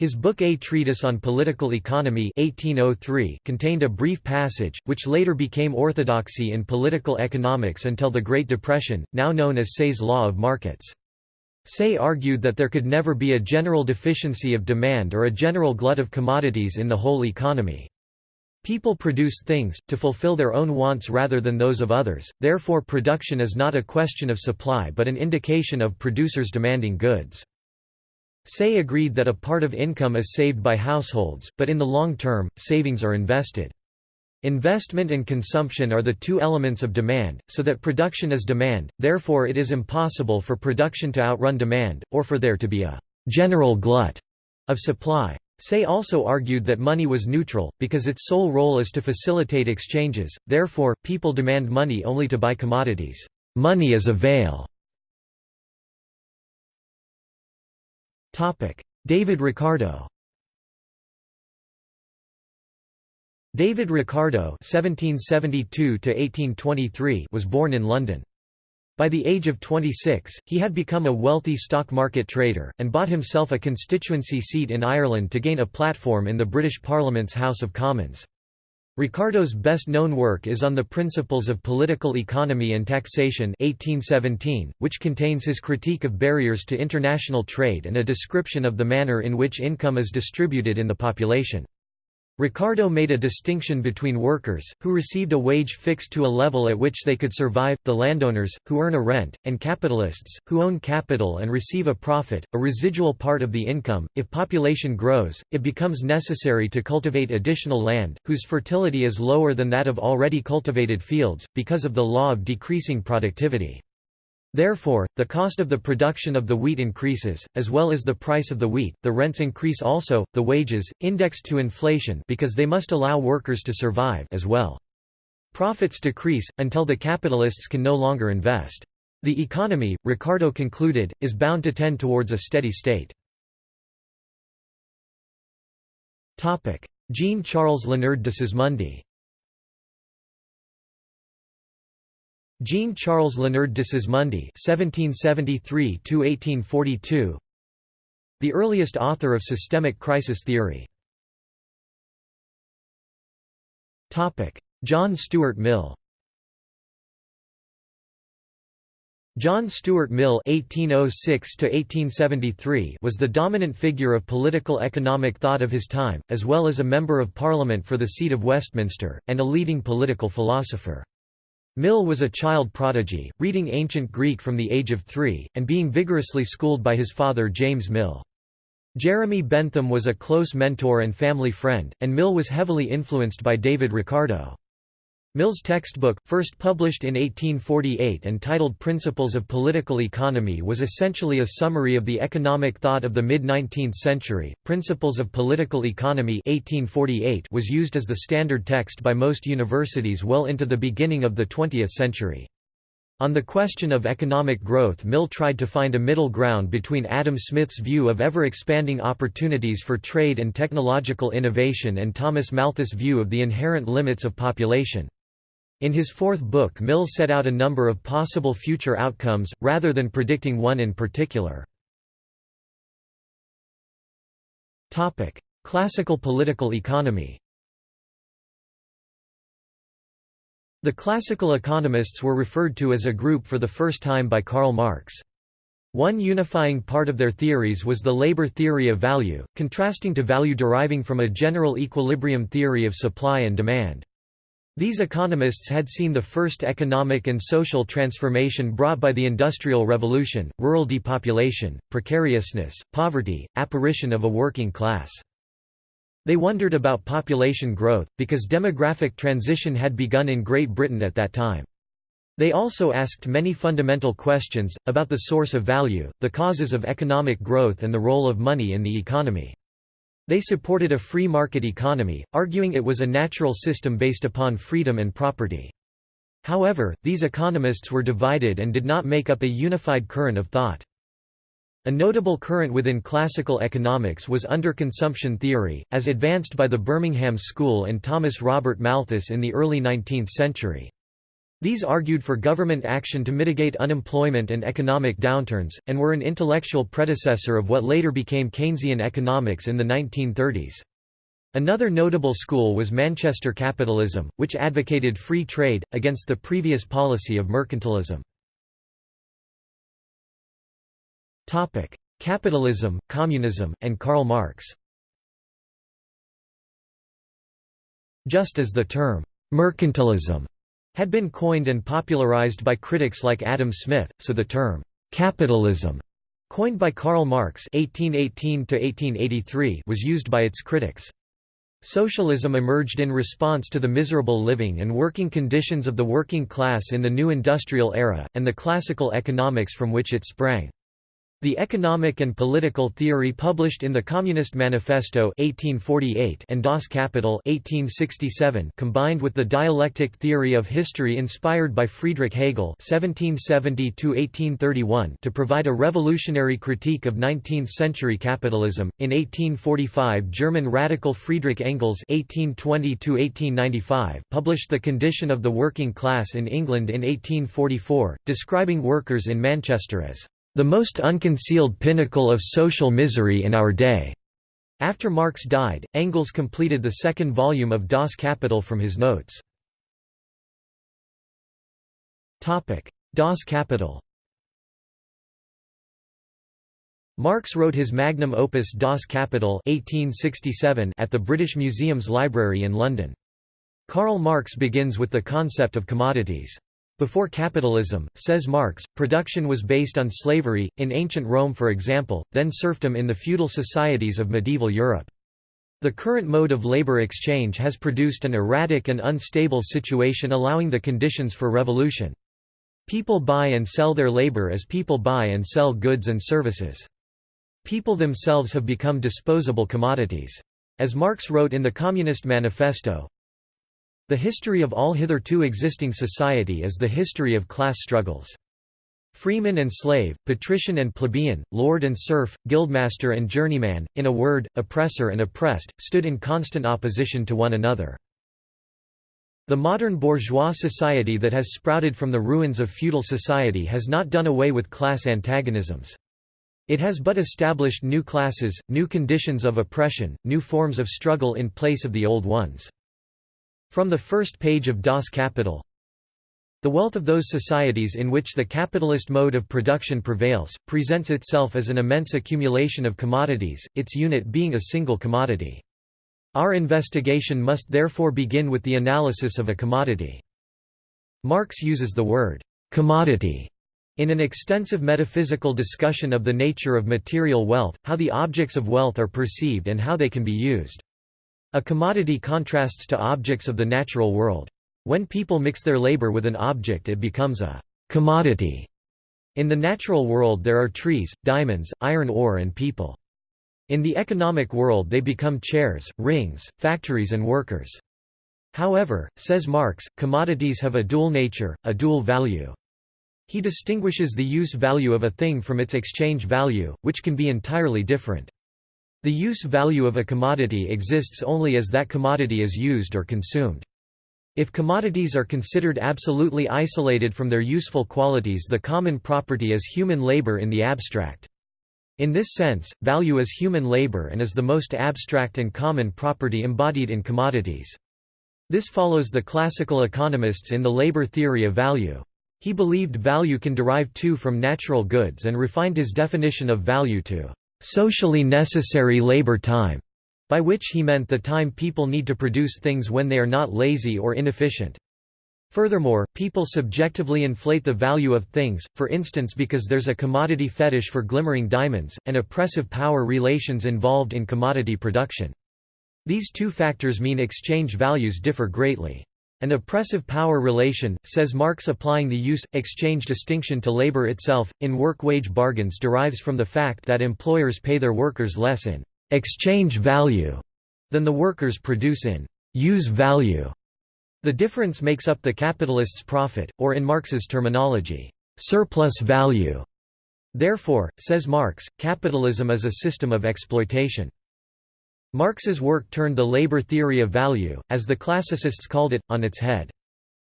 [SPEAKER 1] His book A Treatise on Political Economy 1803 contained a brief passage, which later became orthodoxy in political economics until the Great Depression, now known as Say's Law of Markets. Say argued that there could never be a general deficiency of demand or a general glut of commodities in the whole economy. People produce things, to fulfill their own wants rather than those of others, therefore production is not a question of supply but an indication of producers demanding goods. Say agreed that a part of income is saved by households, but in the long term, savings are invested. Investment and consumption are the two elements of demand, so that production is demand, therefore it is impossible for production to outrun demand, or for there to be a «general glut» of supply. Say also argued that money was neutral, because its sole role is to facilitate exchanges, therefore, people demand money only to buy commodities. Money is a veil David Ricardo David Ricardo (1772–1823) was born in London. By the age of 26, he had become a wealthy stock market trader, and bought himself a constituency seat in Ireland to gain a platform in the British Parliament's House of Commons. Ricardo's best-known work is on the Principles of Political Economy and Taxation 1817, which contains his critique of barriers to international trade and a description of the manner in which income is distributed in the population. Ricardo made a distinction between workers, who received a wage fixed to a level at which they could survive, the landowners, who earn a rent, and capitalists, who own capital and receive a profit, a residual part of the income. If population grows, it becomes necessary to cultivate additional land, whose fertility is lower than that of already cultivated fields, because of the law of decreasing productivity. Therefore, the cost of the production of the wheat increases, as well as the price of the wheat, the rents increase also, the wages, indexed to inflation because they must allow workers to survive as well. Profits decrease, until the capitalists can no longer invest. The economy, Ricardo concluded, is bound to tend towards a steady state. Jean-Charles Léonard de Sismondi Jean-Charles Léonard de Sismondi (1773–1842), the earliest author of systemic crisis theory. Topic: John Stuart Mill. John Stuart Mill (1806–1873) was the dominant figure of political economic thought of his time, as well as a member of Parliament for the seat of Westminster and a leading political philosopher. Mill was a child prodigy, reading ancient Greek from the age of three, and being vigorously schooled by his father James Mill. Jeremy Bentham was a close mentor and family friend, and Mill was heavily influenced by David Ricardo. Mill's textbook, first published in 1848 and titled Principles of Political Economy, was essentially a summary of the economic thought of the mid-19th century. Principles of Political Economy 1848 was used as the standard text by most universities well into the beginning of the 20th century. On the question of economic growth Mill tried to find a middle ground between Adam Smith's view of ever-expanding opportunities for trade and technological innovation and Thomas Malthus' view of the inherent limits of population. In his fourth book Mill set out a number of possible future outcomes, rather than predicting one in particular. Classical political economy The classical economists were referred to as a group for the first time by Karl Marx. One unifying part of their theories was the labor theory of value, contrasting to value deriving from a general equilibrium theory of supply and demand. These economists had seen the first economic and social transformation brought by the Industrial Revolution, rural depopulation, precariousness, poverty, apparition of a working class. They wondered about population growth, because demographic transition had begun in Great Britain at that time. They also asked many fundamental questions, about the source of value, the causes of economic growth and the role of money in the economy. They supported a free market economy, arguing it was a natural system based upon freedom and property. However, these economists were divided and did not make up a unified current of thought. A notable current within classical economics was underconsumption theory, as advanced by the Birmingham School and Thomas Robert Malthus in the early 19th century. These argued for government action to mitigate unemployment and economic downturns, and were an intellectual predecessor of what later became Keynesian economics in the 1930s. Another notable school was Manchester capitalism, which advocated free trade, against the previous policy of mercantilism. Capitalism, communism, and Karl Marx Just as the term, mercantilism had been coined and popularized by critics like Adam Smith, so the term, "'capitalism' coined by Karl Marx 1818 was used by its critics. Socialism emerged in response to the miserable living and working conditions of the working class in the new industrial era, and the classical economics from which it sprang. The economic and political theory published in the Communist Manifesto 1848 and Das Kapital 1867 combined with the dialectic theory of history inspired by Friedrich Hegel 1770 to provide a revolutionary critique of 19th-century capitalism. In 1845 German radical Friedrich Engels 1820 published The Condition of the Working Class in England in 1844, describing workers in Manchester as the most unconcealed pinnacle of social misery in our day. After Marx died, Engels completed the second volume of Das Kapital from his notes. Das Kapital Marx wrote his magnum opus Das Kapital 1867 at the British Museum's library in London. Karl Marx begins with the concept of commodities. Before capitalism, says Marx, production was based on slavery, in ancient Rome for example, then serfdom in the feudal societies of medieval Europe. The current mode of labor exchange has produced an erratic and unstable situation allowing the conditions for revolution. People buy and sell their labor as people buy and sell goods and services. People themselves have become disposable commodities. As Marx wrote in the Communist Manifesto, the history of all hitherto existing society is the history of class struggles. Freeman and slave, patrician and plebeian, lord and serf, guildmaster and journeyman, in a word, oppressor and oppressed, stood in constant opposition to one another. The modern bourgeois society that has sprouted from the ruins of feudal society has not done away with class antagonisms. It has but established new classes, new conditions of oppression, new forms of struggle in place of the old ones. From the first page of Das Kapital, the wealth of those societies in which the capitalist mode of production prevails, presents itself as an immense accumulation of commodities, its unit being a single commodity. Our investigation must therefore begin with the analysis of a commodity. Marx uses the word commodity in an extensive metaphysical discussion of the nature of material wealth, how the objects of wealth are perceived and how they can be used. A commodity contrasts to objects of the natural world. When people mix their labor with an object it becomes a commodity. In the natural world there are trees, diamonds, iron ore and people. In the economic world they become chairs, rings, factories and workers. However, says Marx, commodities have a dual nature, a dual value. He distinguishes the use value of a thing from its exchange value, which can be entirely different. The use value of a commodity exists only as that commodity is used or consumed. If commodities are considered absolutely isolated from their useful qualities the common property is human labor in the abstract. In this sense, value is human labor and is the most abstract and common property embodied in commodities. This follows the classical economists in the labor theory of value. He believed value can derive too from natural goods and refined his definition of value to socially necessary labor time, by which he meant the time people need to produce things when they are not lazy or inefficient. Furthermore, people subjectively inflate the value of things, for instance because there's a commodity fetish for glimmering diamonds, and oppressive power relations involved in commodity production. These two factors mean exchange values differ greatly. An oppressive power relation, says Marx applying the use-exchange distinction to labor itself, in work-wage bargains derives from the fact that employers pay their workers less in «exchange value» than the workers produce in «use value». The difference makes up the capitalist's profit, or in Marx's terminology, «surplus value». Therefore, says Marx, capitalism is a system of exploitation. Marx's work turned the labor theory of value, as the classicists called it, on its head.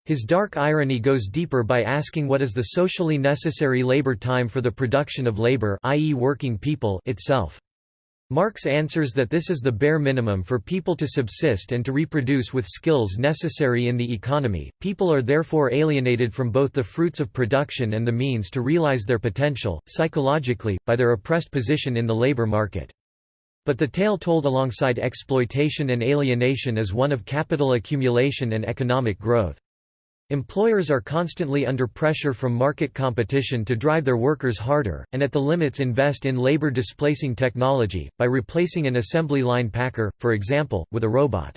[SPEAKER 1] His dark irony goes deeper by asking what is the socially necessary labor time for the production of labor i.e. working people itself. Marx answers that this is the bare minimum for people to subsist and to reproduce with skills necessary in the economy. People are therefore alienated from both the fruits of production and the means to realize their potential, psychologically, by their oppressed position in the labor market. But the tale told alongside exploitation and alienation is one of capital accumulation and economic growth. Employers are constantly under pressure from market competition to drive their workers harder, and at the limits invest in labor-displacing technology, by replacing an assembly line packer, for example, with a robot.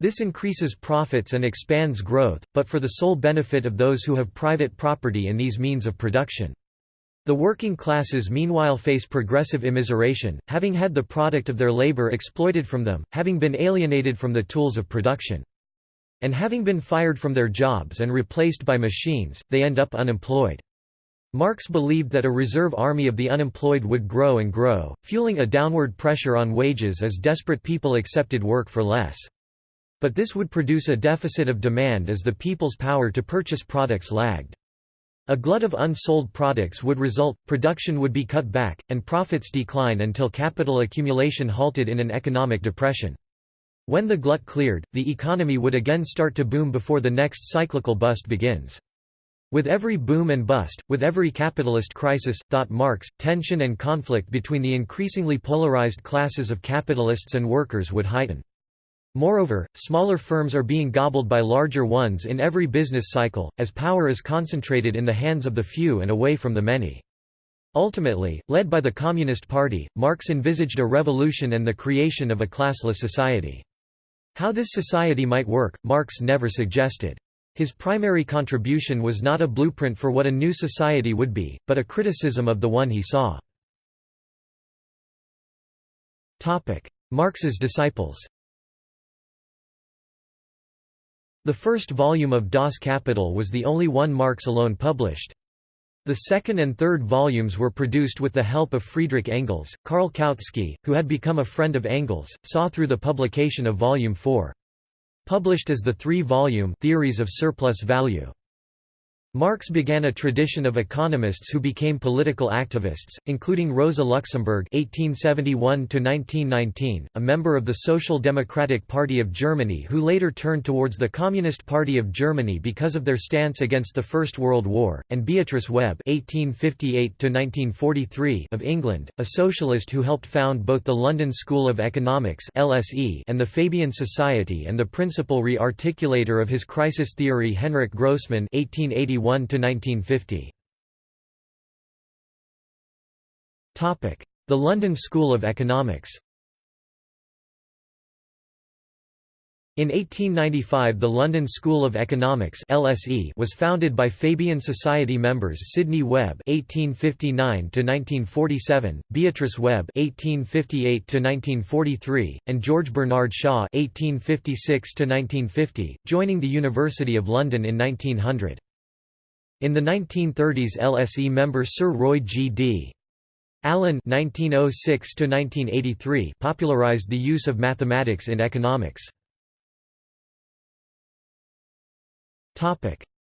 [SPEAKER 1] This increases profits and expands growth, but for the sole benefit of those who have private property in these means of production. The working classes meanwhile face progressive immiseration, having had the product of their labor exploited from them, having been alienated from the tools of production. And having been fired from their jobs and replaced by machines, they end up unemployed. Marx believed that a reserve army of the unemployed would grow and grow, fueling a downward pressure on wages as desperate people accepted work for less. But this would produce a deficit of demand as the people's power to purchase products lagged. A glut of unsold products would result, production would be cut back, and profits decline until capital accumulation halted in an economic depression. When the glut cleared, the economy would again start to boom before the next cyclical bust begins. With every boom and bust, with every capitalist crisis, thought Marx, tension and conflict between the increasingly polarized classes of capitalists and workers would heighten. Moreover, smaller firms are being gobbled by larger ones in every business cycle, as power is concentrated in the hands of the few and away from the many. Ultimately, led by the Communist Party, Marx envisaged a revolution and the creation of a classless society. How this society might work, Marx never suggested. His primary contribution was not a blueprint for what a new society would be, but a criticism of the one he saw. Marx's disciples The first volume of Das Kapital was the only one Marx alone published. The second and third volumes were produced with the help of Friedrich Engels. Karl Kautsky, who had become a friend of Engels, saw through the publication of Volume 4. Published as the three-volume Theories of Surplus Value. Marx began a tradition of economists who became political activists, including Rosa Luxemburg (1871–1919), a member of the Social Democratic Party of Germany, who later turned towards the Communist Party of Germany because of their stance against the First World War, and Beatrice Webb (1858–1943) of England, a socialist who helped found both the London School of Economics (LSE) and the Fabian Society, and the principal re-articulator of his crisis theory Henryk Grossman (1881 1950. Topic: The London School of Economics. In 1895 the London School of Economics LSE was founded by Fabian Society members Sidney Webb (1859–1947), Beatrice Webb (1858–1943), and George Bernard Shaw (1856–1950), joining the University of London in 1900. In the 1930s LSE member Sir Roy G. D. Allen (1906–1983) popularized the use of mathematics in economics.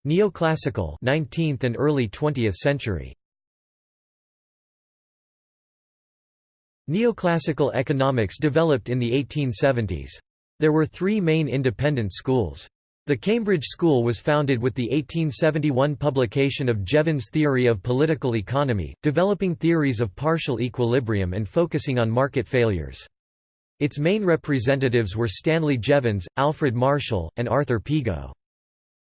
[SPEAKER 1] Neoclassical 19th and early 20th century. Neoclassical economics developed in the 1870s. There were three main independent schools. The Cambridge School was founded with the 1871 publication of Jevons' Theory of Political Economy, developing theories of partial equilibrium and focusing on market failures. Its main representatives were Stanley Jevons, Alfred Marshall, and Arthur Pigou.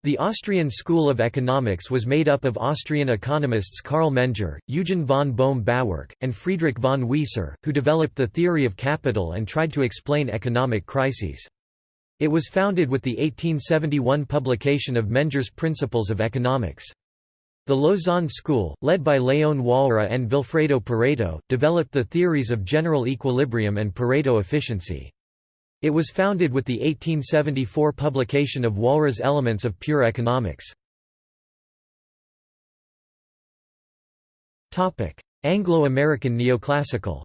[SPEAKER 1] The Austrian School of Economics was made up of Austrian economists Carl Menger, Eugen von Bohm-Bawerk, and Friedrich von Wieser, who developed the theory of capital and tried to explain economic crises. It was founded with the 1871 publication of Menger's Principles of Economics. The Lausanne School, led by Léon Walras and Vilfredo Pareto, developed the theories of general equilibrium and Pareto efficiency. It was founded with the 1874 publication of Walras' Elements of Pure Economics. Anglo-American neoclassical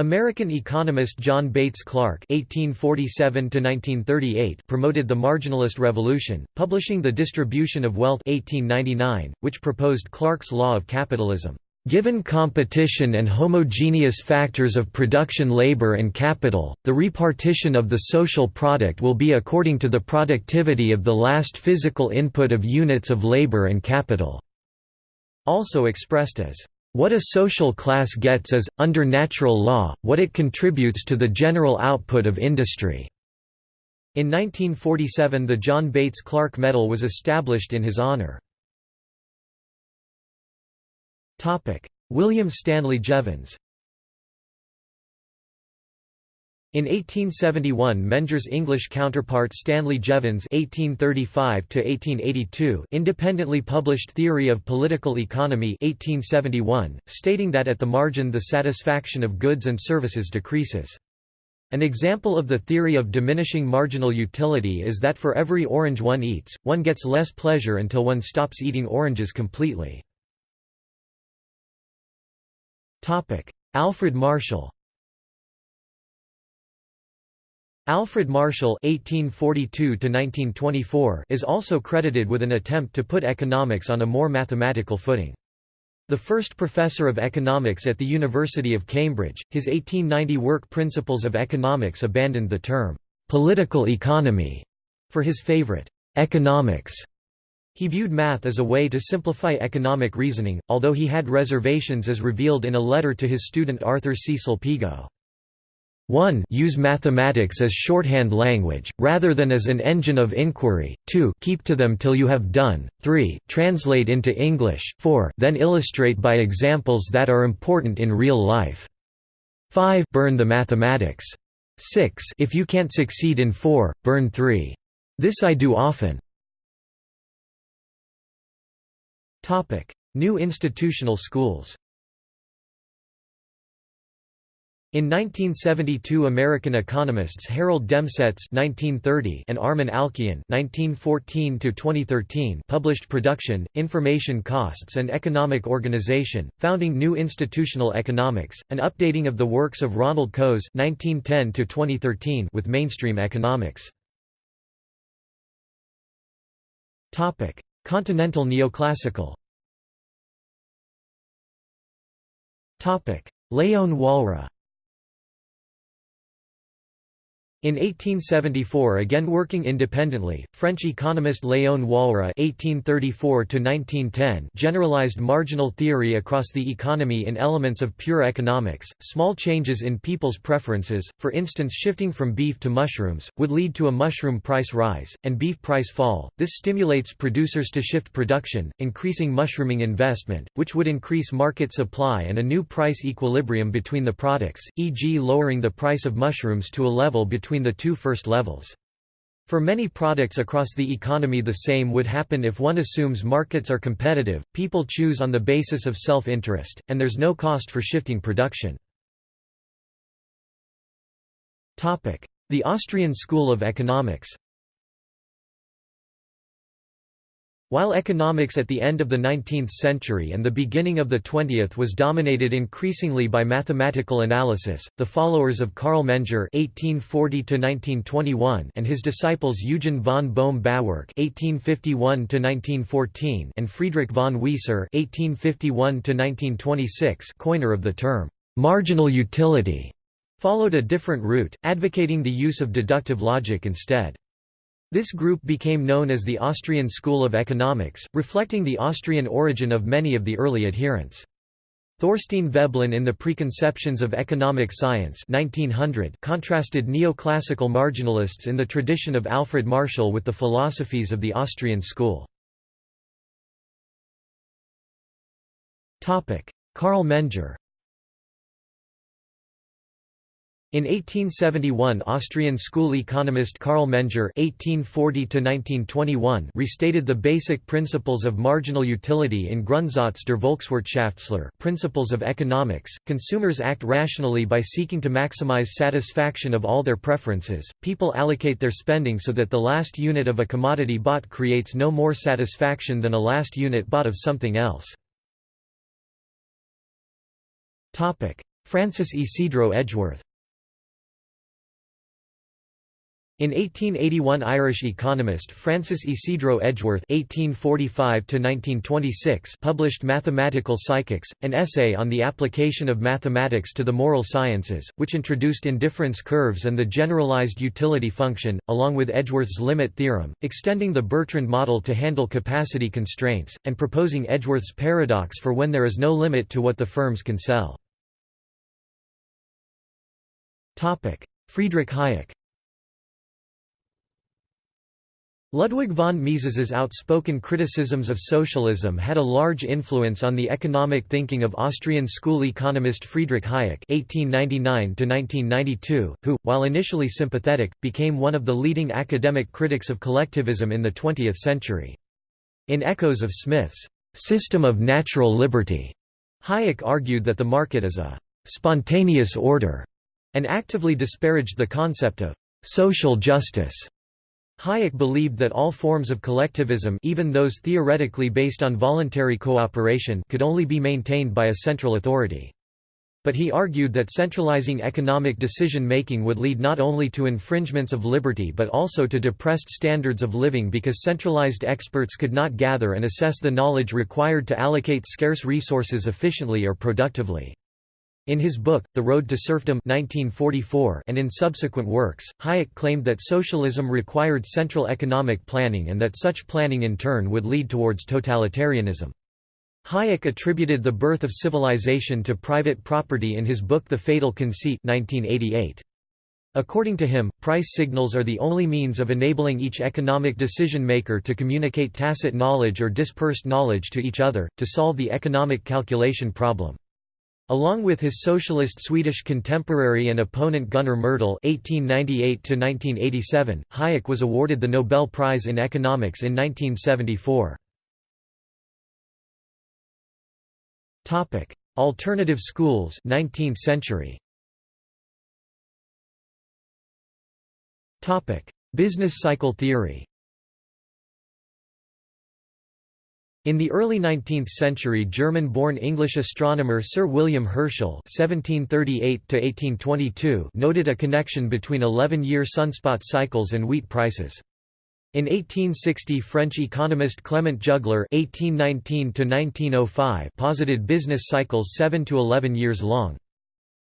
[SPEAKER 1] American economist John Bates Clark (1847–1938) promoted the marginalist revolution, publishing *The Distribution of Wealth* (1899), which proposed Clark's law of capitalism. Given competition and homogeneous factors of production labor and capital, the repartition of the social product will be according to the productivity of the last physical input of units of labor and capital." Also expressed as what a social class gets is, under natural law, what it contributes to the general output of industry." In 1947 the John Bates Clark Medal was established in his honor. William Stanley Jevons in 1871 Menger's English counterpart Stanley Jevons (1835–1882) independently published Theory of Political Economy (1871), stating that at the margin the satisfaction of goods and services decreases. An example of the theory of diminishing marginal utility is that for every orange one eats, one gets less pleasure until one stops eating oranges completely. Alfred Marshall Alfred Marshall (1842–1924) is also credited with an attempt to put economics on a more mathematical footing. The first professor of economics at the University of Cambridge, his 1890 work Principles of Economics abandoned the term political economy for his favorite economics. He viewed math as a way to simplify economic reasoning, although he had reservations as revealed in a letter to his student Arthur Cecil Pigou. 1 use mathematics as shorthand language, rather than as an engine of inquiry, 2 keep to them till you have done, 3 translate into English, 4 then illustrate by examples that are important in real life. 5 burn the mathematics. 6 if you can't succeed in 4, burn 3. This I do often. New institutional schools In 1972 American economists Harold Demsetz (1930) and Alchian (1914–2013) published Production, Information Costs and Economic Organization, founding New Institutional Economics, an updating of the works of Ronald Coase (1910–2013) with mainstream economics. Continental Neoclassical. Topic: Léon In 1874 again working independently, French economist Léon Walras (1834–1910) generalized marginal theory across the economy in elements of pure economics. Small changes in people's preferences, for instance shifting from beef to mushrooms, would lead to a mushroom price rise, and beef price fall. This stimulates producers to shift production, increasing mushrooming investment, which would increase market supply and a new price equilibrium between the products, e.g. lowering the price of mushrooms to a level between between the two first levels. For many products across the economy the same would happen if one assumes markets are competitive, people choose on the basis of self-interest, and there's no cost for shifting production. The Austrian School of Economics While economics at the end of the 19th century and the beginning of the 20th was dominated increasingly by mathematical analysis, the followers of Carl Menger (1840–1921) and his disciples Eugen von Bohm-Bawerk (1851–1914) and Friedrich von Wieser (1851–1926), coiner of the term "marginal utility," followed a different route, advocating the use of deductive logic instead. This group became known as the Austrian School of Economics, reflecting the Austrian origin of many of the early adherents. Thorstein Veblen in The Preconceptions of Economic Science 1900 contrasted neoclassical marginalists in the tradition of Alfred Marshall with the philosophies of the Austrian school. Carl Menger in 1871 Austrian school economist Carl Menger (1840–1921) restated the basic principles of marginal utility in Grundsatz der Volkswirtschaftslehre principles of economics, consumers act rationally by seeking to maximize satisfaction of all their preferences, people allocate their spending so that the last unit of a commodity bought creates no more satisfaction than a last unit bought of something else. Francis Ysidro Edgeworth In 1881 Irish economist Francis Ysidro Edgeworth (1845–1926) published *Mathematical Psychics*, an essay on the application of mathematics to the moral sciences, which introduced indifference curves and the generalized utility function, along with Edgeworth's limit theorem, extending the Bertrand model to handle capacity constraints, and proposing Edgeworth's paradox for when there is no limit to what the firms can sell. Friedrich Hayek Ludwig von Mises's outspoken criticisms of socialism had a large influence on the economic thinking of Austrian school economist Friedrich Hayek (1899–1992), who, while initially sympathetic, became one of the leading academic critics of collectivism in the 20th century. In Echoes of Smith's system of natural liberty, Hayek argued that the market is a spontaneous order, and actively disparaged the concept of social justice. Hayek believed that all forms of collectivism even those theoretically based on voluntary cooperation could only be maintained by a central authority. But he argued that centralizing economic decision-making would lead not only to infringements of liberty but also to depressed standards of living because centralized experts could not gather and assess the knowledge required to allocate scarce resources efficiently or productively. In his book, The Road to Serfdom 1944 and in subsequent works, Hayek claimed that socialism required central economic planning and that such planning in turn would lead towards totalitarianism. Hayek attributed the birth of civilization to private property in his book The Fatal Conceit 1988. According to him, price signals are the only means of enabling each economic decision-maker to communicate tacit knowledge or dispersed knowledge to each other, to solve the economic calculation problem. Along with his socialist Swedish contemporary and opponent Gunnar Myrdal (1898–1987), Hayek was awarded the Nobel Prize in Economics in 1974. Topic: Alternative schools, 19th century. Topic: Business cycle theory. In the early 19th century German-born English astronomer Sir William Herschel noted a connection between 11-year sunspot cycles and wheat prices. In 1860 French economist Clement (1819–1905) posited business cycles 7 to 11 years long.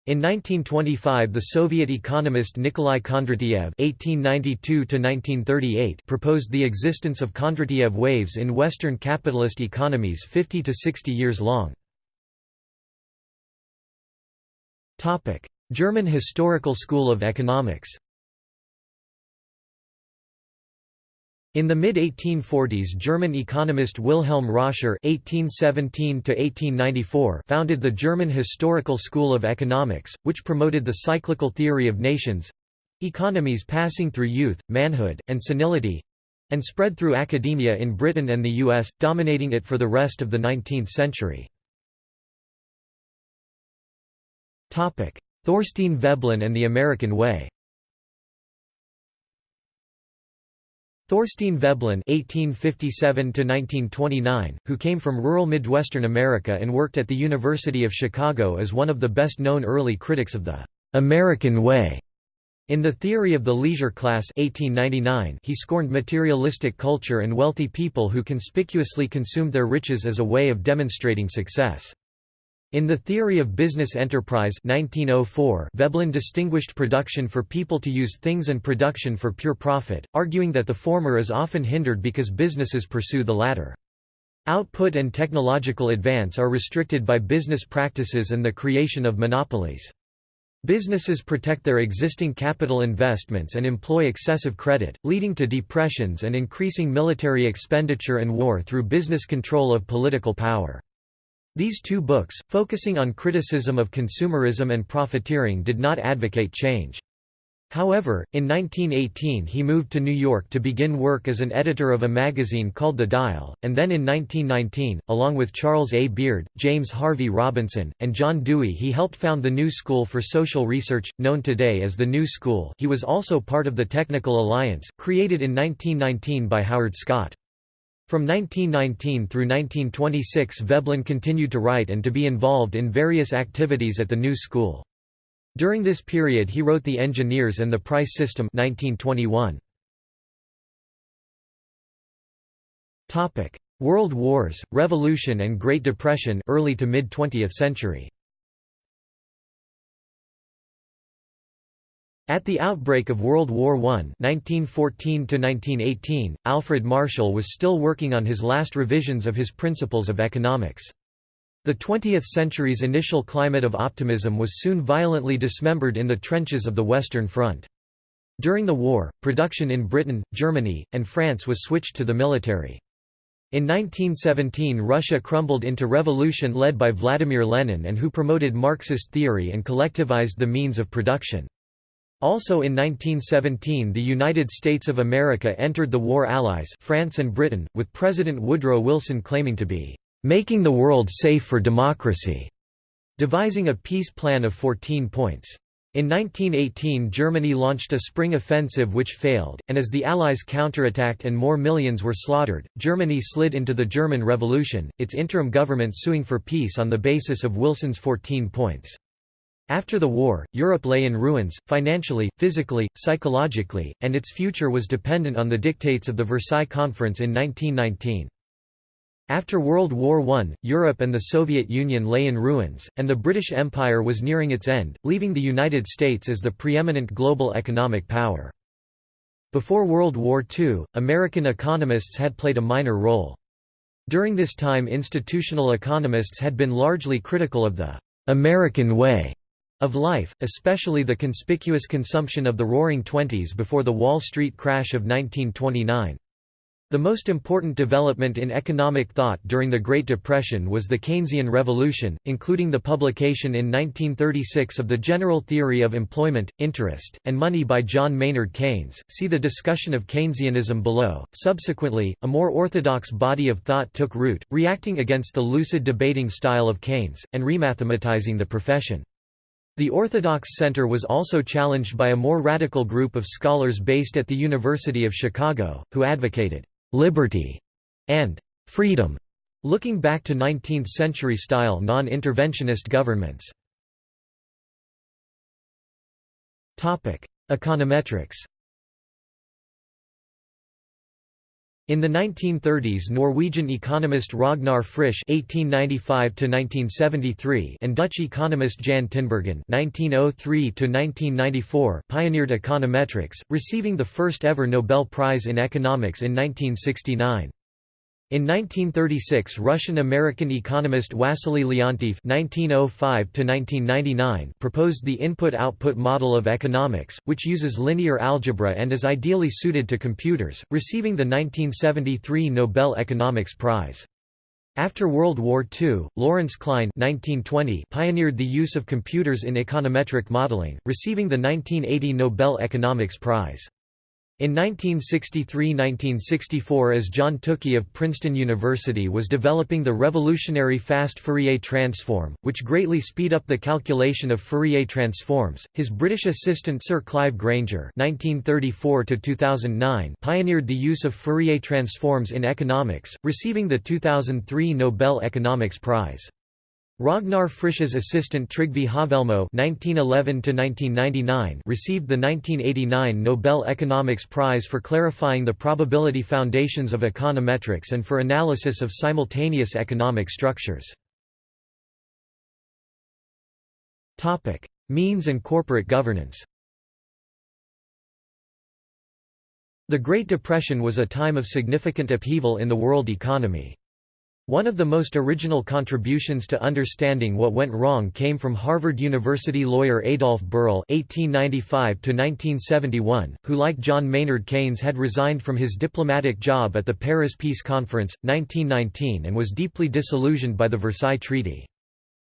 [SPEAKER 1] In 1925 the Soviet economist Nikolai Kondratiev (1892–1938) proposed the existence of Kondratiev waves in Western capitalist economies 50 to 60 years long. German Historical School of Economics. In the mid-1840s German economist Wilhelm Roscher (1817–1894) founded the German Historical School of Economics, which promoted the cyclical theory of nations—economies passing through youth, manhood, and senility—and spread through academia in Britain and the US, dominating it for the rest of the 19th century. Thorstein Veblen and the American Way Thorstein Veblen (1857–1929), who came from rural Midwestern America and worked at the University of Chicago, is one of the best-known early critics of the American Way. In The Theory of the Leisure Class 1899, he scorned materialistic culture and wealthy people who conspicuously consumed their riches as a way of demonstrating success. In The Theory of Business Enterprise 1904, Veblen distinguished production for people to use things and production for pure profit, arguing that the former is often hindered because businesses pursue the latter. Output and technological advance are restricted by business practices and the creation of monopolies. Businesses protect their existing capital investments and employ excessive credit, leading to depressions and increasing military expenditure and war through business control of political power. These two books, focusing on criticism of consumerism and profiteering did not advocate change. However, in 1918 he moved to New York to begin work as an editor of a magazine called The Dial, and then in 1919, along with Charles A. Beard, James Harvey Robinson, and John Dewey he helped found the New School for Social Research, known today as the New School he was also part of the Technical Alliance, created in 1919 by Howard Scott. From 1919 through 1926 Veblen continued to write and to be involved in various activities at the New School. During this period he wrote The Engineers and the Price System 1921. World Wars, Revolution and Great Depression early to mid-20th century At the outbreak of World War I (1914–1918), Alfred Marshall was still working on his last revisions of his Principles of Economics. The 20th century's initial climate of optimism was soon violently dismembered in the trenches of the Western Front. During the war, production in Britain, Germany, and France was switched to the military. In 1917 Russia crumbled into revolution led by Vladimir Lenin and who promoted Marxist theory and collectivized the means of production. Also in 1917 the United States of America entered the war allies France and Britain, with President Woodrow Wilson claiming to be "...making the world safe for democracy", devising a peace plan of 14 points. In 1918 Germany launched a spring offensive which failed, and as the Allies counterattacked and more millions were slaughtered, Germany slid into the German Revolution, its interim government suing for peace on the basis of Wilson's 14 points. After the war, Europe lay in ruins, financially, physically, psychologically, and its future was dependent on the dictates of the Versailles Conference in 1919. After World War I, Europe and the Soviet Union lay in ruins, and the British Empire was nearing its end, leaving the United States as the preeminent global economic power. Before World War II, American economists had played a minor role. During this time institutional economists had been largely critical of the «American way» of life, especially the conspicuous consumption of the Roaring Twenties before the Wall Street crash of 1929. The most important development in economic thought during the Great Depression was the Keynesian Revolution, including the publication in 1936 of the General Theory of Employment, Interest, and Money by John Maynard Keynes. See the discussion of Keynesianism below. Subsequently, a more orthodox body of thought took root, reacting against the lucid debating style of Keynes, and remathematizing the profession. The Orthodox Center was also challenged by a more radical group of scholars based at the University of Chicago, who advocated liberty, and freedom, looking back to 19th-century style non-interventionist governments. Econometrics In the 1930s Norwegian economist Ragnar Frisch (1895–1973) and Dutch economist Jan Tinbergen (1903–1994) pioneered econometrics, receiving the first ever Nobel Prize in economics in 1969. In 1936 Russian-American economist Wassily Leontief (1905–1999) proposed the input-output model of economics, which uses linear algebra and is ideally suited to computers, receiving the 1973 Nobel Economics Prize. After World War II, Lawrence Klein 1920 pioneered the use of computers in econometric modeling, receiving the 1980 Nobel Economics Prize. In 1963–1964 as John Tukey of Princeton University was developing the revolutionary fast Fourier transform, which greatly speed up the calculation of Fourier transforms, his British assistant Sir Clive Granger (1934–2009) pioneered the use of Fourier transforms in economics, receiving the 2003 Nobel Economics Prize. Ragnar Frisch's assistant Trygve Haavelmo (1911–1999) received the 1989 Nobel Economics Prize for clarifying the probability foundations of econometrics and for analysis of simultaneous economic structures. Topic: Means and corporate governance. The Great Depression was a time of significant upheaval in the world economy. One of the most original contributions to understanding what went wrong came from Harvard University lawyer Adolf Berle (1895–1971), who, like John Maynard Keynes, had resigned from his diplomatic job at the Paris Peace Conference, 1919, and was deeply disillusioned by the Versailles Treaty.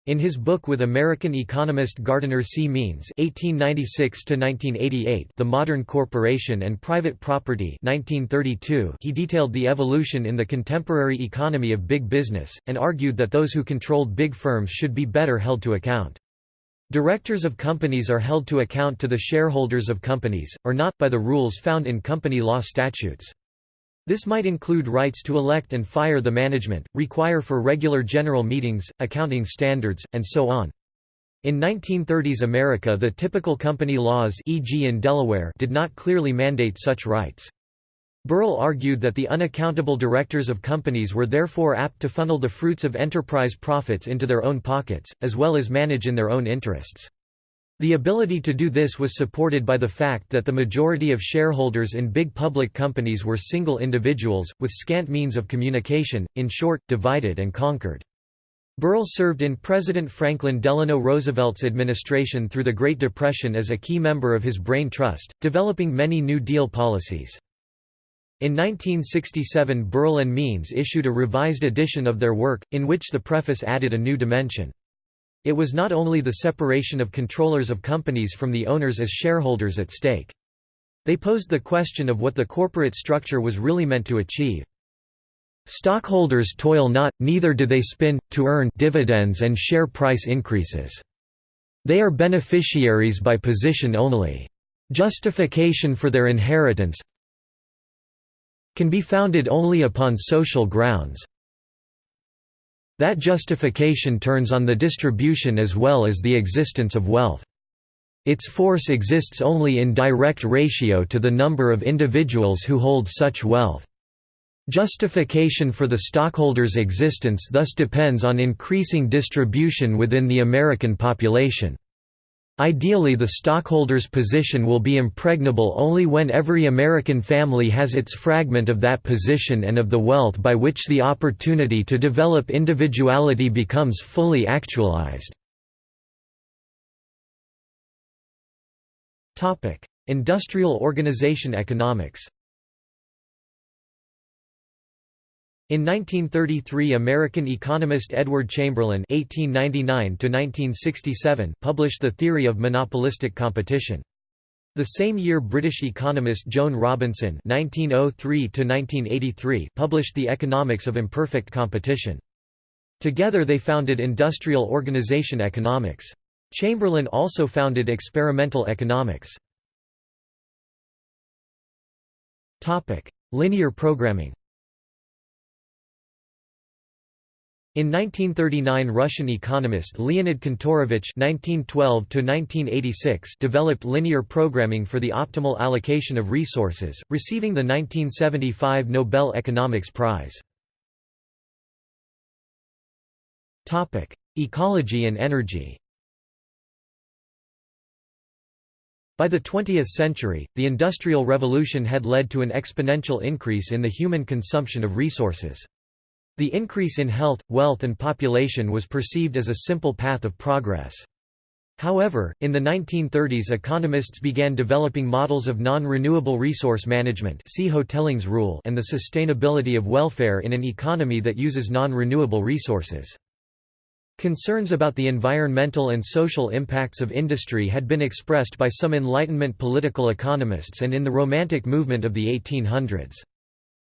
[SPEAKER 1] In his book with American economist Gardiner C. Means (1896–1988), *The Modern Corporation and Private Property* (1932), he detailed the evolution in the contemporary economy of big business, and argued that those who controlled big firms should be better held to account. Directors of companies are held to account to the shareholders of companies, or not, by the rules found in company law statutes. This might include rights to elect and fire the management, require for regular general meetings, accounting standards, and so on. In 1930s America the typical company laws e.g. in Delaware did not clearly mandate such rights. Berle argued that the unaccountable directors of companies were therefore apt to funnel the fruits of enterprise profits into their own pockets, as well as manage in their own interests. The ability to do this was supported by the fact that the majority of shareholders in big public companies were single individuals, with scant means of communication, in short, divided and conquered. Berle served in President Franklin Delano Roosevelt's administration through the Great Depression as a key member of his Brain Trust, developing many New Deal policies. In 1967 Berle and Means issued a revised edition of their work, in which the preface added a new dimension. It was not only the separation of controllers of companies from the owners as shareholders at stake. They posed the question of what the corporate structure was really meant to achieve. Stockholders toil not, neither do they spin, to earn dividends and share price increases. They are beneficiaries by position only. Justification for their inheritance can be founded only upon social grounds, that justification turns on the distribution as well as the existence of wealth. Its force exists only in direct ratio to the number of individuals who hold such wealth. Justification for the stockholder's existence thus depends on increasing distribution within the American population. Ideally the stockholder's position will be impregnable only when every American family has its fragment of that position and of the wealth by which the opportunity to develop individuality becomes fully actualized. Industrial organization economics In 1933 American economist Edward Chamberlin (1899–1967) published the theory of monopolistic competition. The same year British economist Joan Robinson (1903–1983) published The Economics of Imperfect Competition. Together they founded industrial organization economics. Chamberlin also founded experimental economics. Linear programming In 1939 Russian economist Leonid Kantorovich developed linear programming for the optimal allocation of resources, receiving the 1975 Nobel Economics Prize. Ecology and energy By the 20th century, the Industrial Revolution had led to an exponential increase in the human consumption of resources. The increase in health, wealth and population was perceived as a simple path of progress. However, in the 1930s economists began developing models of non-renewable resource management see Hotelling's rule and the sustainability of welfare in an economy that uses non-renewable resources. Concerns about the environmental and social impacts of industry had been expressed by some Enlightenment political economists and in the Romantic movement of the 1800s.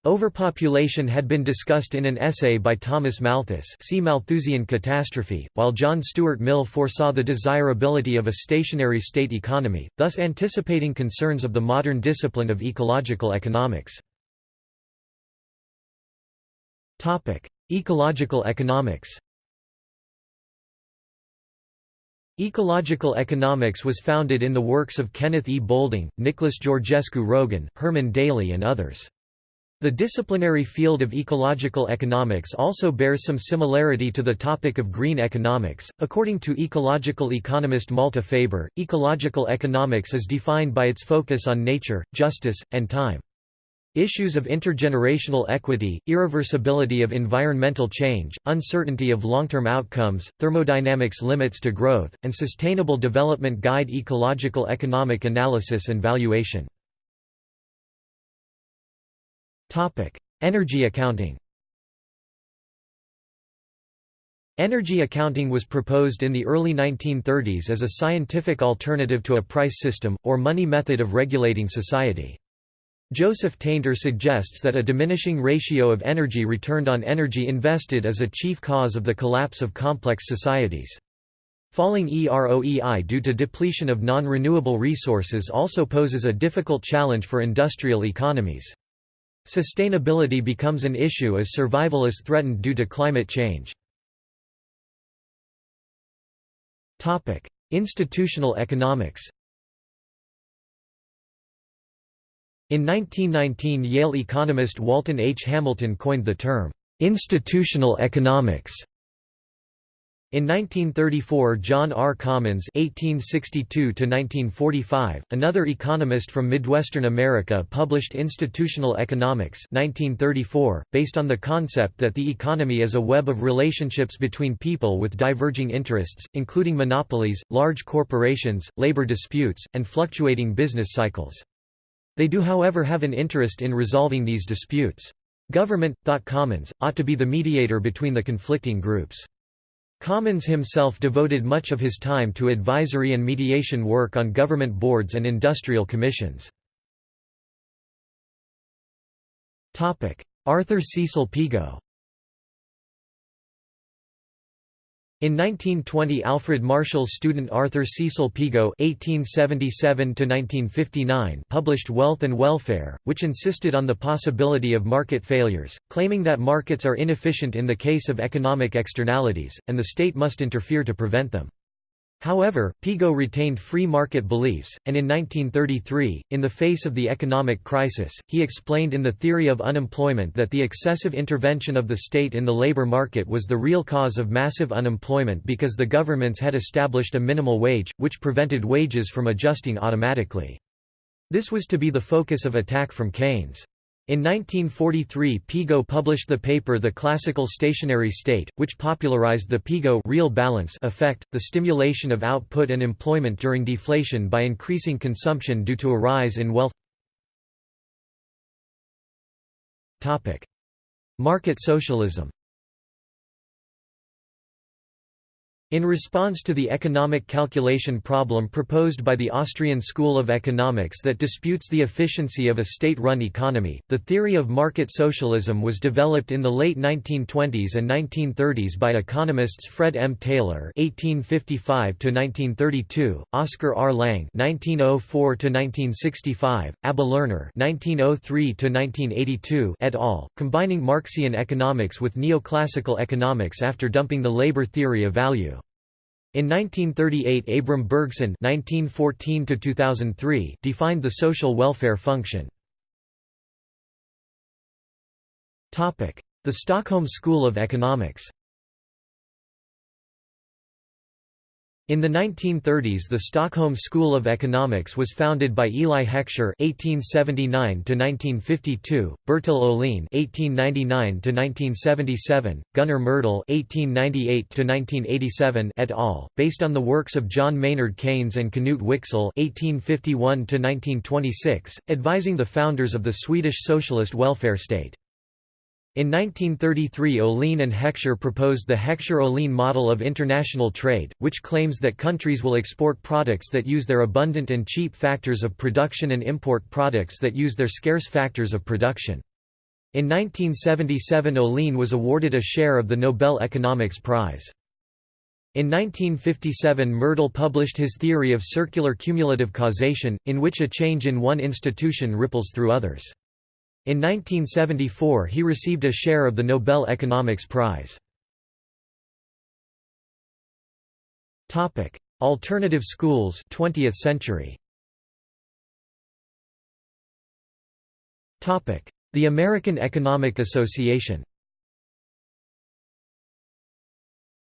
[SPEAKER 1] Overpopulation had been discussed in an essay by Thomas Malthus see Malthusian catastrophe, while John Stuart Mill foresaw the desirability of a stationary state economy, thus anticipating concerns of the modern discipline of ecological economics. Ecological economics Ecological economics was founded in the works of Kenneth E. Boulding, Nicholas Georgescu Roegen, Herman Daly and others. The disciplinary field of ecological economics also bears some similarity to the topic of green economics. According to ecological economist Malte Faber, ecological economics is defined by its focus on nature, justice, and time. Issues of intergenerational equity, irreversibility of environmental change, uncertainty of long-term outcomes, thermodynamics limits to growth, and sustainable development guide ecological economic analysis and valuation. Topic: Energy accounting. Energy accounting was proposed in the early 1930s as a scientific alternative to a price system, or money method of regulating society. Joseph Tainter suggests that a diminishing ratio of energy returned on energy invested is a chief cause of the collapse of complex societies. Falling EROEI due to depletion of non-renewable resources also poses a difficult challenge for industrial economies. Sustainability becomes an issue as survival is threatened due to climate change. Topic: Institutional economics In 1919 Yale economist Walton H. Hamilton coined the term, "...institutional economics", in 1934 John R. Commons (1862–1945), another economist from Midwestern America published Institutional Economics 1934, based on the concept that the economy is a web of relationships between people with diverging interests, including monopolies, large corporations, labor disputes, and fluctuating business cycles. They do however have an interest in resolving these disputes. Government, thought Commons, ought to be the mediator between the conflicting groups. Commons himself devoted much of his time to advisory and mediation work on government boards and industrial commissions. Arthur Cecil Pigou In 1920 Alfred Marshall's student Arthur Cecil Pigou (1877–1959) published *Wealth and Welfare*, which insisted on the possibility of market failures, claiming that markets are inefficient in the case of economic externalities, and the state must interfere to prevent them. However, Pigot retained free market beliefs, and in 1933, in the face of the economic crisis, he explained in The Theory of Unemployment that the excessive intervention of the state in the labor market was the real cause of massive unemployment because the governments had established a minimal wage, which prevented wages from adjusting automatically. This was to be the focus of attack from Keynes. In 1943 Pigot published the paper The Classical Stationary State, which popularized the Pigot real balance effect, the stimulation of output and employment during deflation by increasing consumption due to a rise in wealth. Market socialism In response to the economic calculation problem proposed by the Austrian School of Economics that disputes the efficiency of a state-run economy, the theory of market socialism was developed in the late 1920s and 1930s by economists Fred M. Taylor (1855–1932), Oscar R. Lange (1904–1965), Abba Lerner (1903–1982) et al., combining Marxian economics with neoclassical economics after dumping the labor theory of value. In 1938 Abram Bergson (1914–2003) defined the social welfare function. The Stockholm School of Economics. In the 1930s the Stockholm School of Economics was founded by Eli Heckscher (1879–1952), Bertil Ohlin (1899–1977), Gunnar Myrdal (1898–1987) et al., based on the works of John Maynard Keynes and Knut Wicksell (1851–1926), advising the founders of the Swedish socialist welfare state. In 1933 Ohlin and Heckscher proposed the Heckscher-Ohlin model of international trade, which claims that countries will export products that use their abundant and cheap factors of production and import products that use their scarce factors of production. In 1977 Ohlin was awarded a share of the Nobel Economics Prize. In 1957 Myrdal published his theory of circular cumulative causation, in which a change in one institution ripples through others. In 1974 he received a share of the Nobel Economics Prize. Alternative schools 20th century. The American Economic Association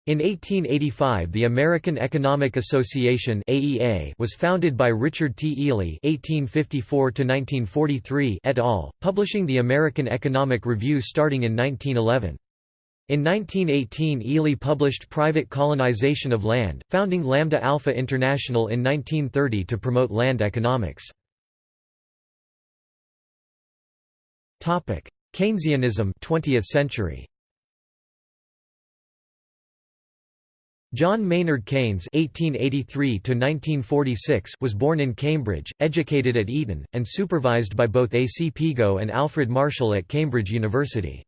[SPEAKER 1] In 1885 the American Economic Association AEA was founded by Richard T. Ely (1854–1943) et al., publishing the American Economic Review starting in 1911. In 1918 Ely published Private Colonization of Land, founding Lambda Alpha International in 1930 to promote land economics. Keynesianism 20th century. John Maynard Keynes (1883–1946) was born in Cambridge, educated at Eton, and supervised by both A. C. Pigot and Alfred Marshall at Cambridge University.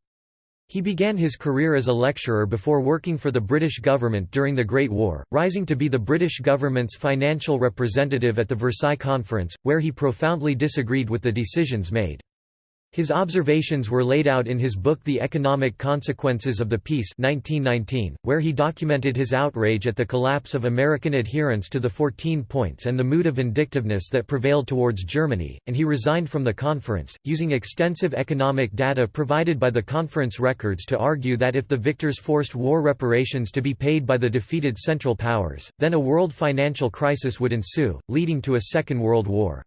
[SPEAKER 1] He began his career as a lecturer before working for the British government during the Great War, rising to be the British government's financial representative at the Versailles Conference, where he profoundly disagreed with the decisions made. His observations were laid out in his book The Economic Consequences of the Peace 1919, where he documented his outrage at the collapse of American adherence to the 14 points and the mood of vindictiveness that prevailed towards Germany, and he resigned from the conference, using extensive economic data provided by the conference records to argue that if the victors forced war reparations to be paid by the defeated Central Powers, then a world financial crisis would ensue, leading to a Second World War.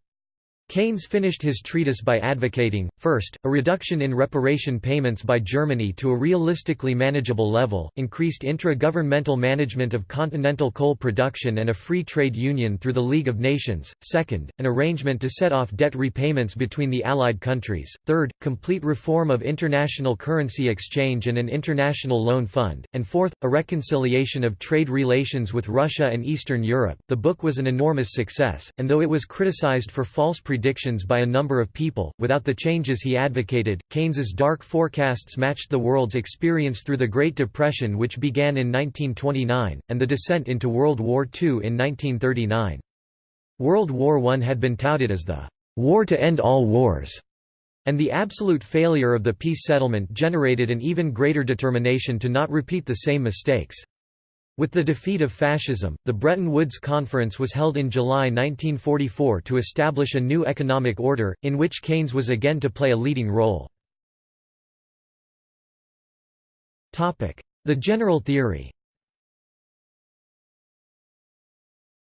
[SPEAKER 1] Keynes finished his treatise by advocating, first, a reduction in reparation payments by Germany to a realistically manageable level, increased intra-governmental management of continental coal production and a free trade union through the League of Nations, second, an arrangement to set off debt repayments between the Allied countries, third, complete reform of international currency exchange and an international loan fund, and fourth, a reconciliation of trade relations with Russia and Eastern Europe. The book was an enormous success, and though it was criticized for false predictions by a number of people. Without the changes he advocated, Keynes's dark forecasts matched the world's experience through the Great Depression, which began in 1929, and the descent into World War II in 1939. World War I had been touted as the war to end all wars, and the absolute failure of the peace settlement generated an even greater determination to not repeat the same mistakes. With the defeat of fascism, the Bretton Woods Conference was held in July 1944 to establish a new economic order, in which Keynes was again to play a leading role. The general theory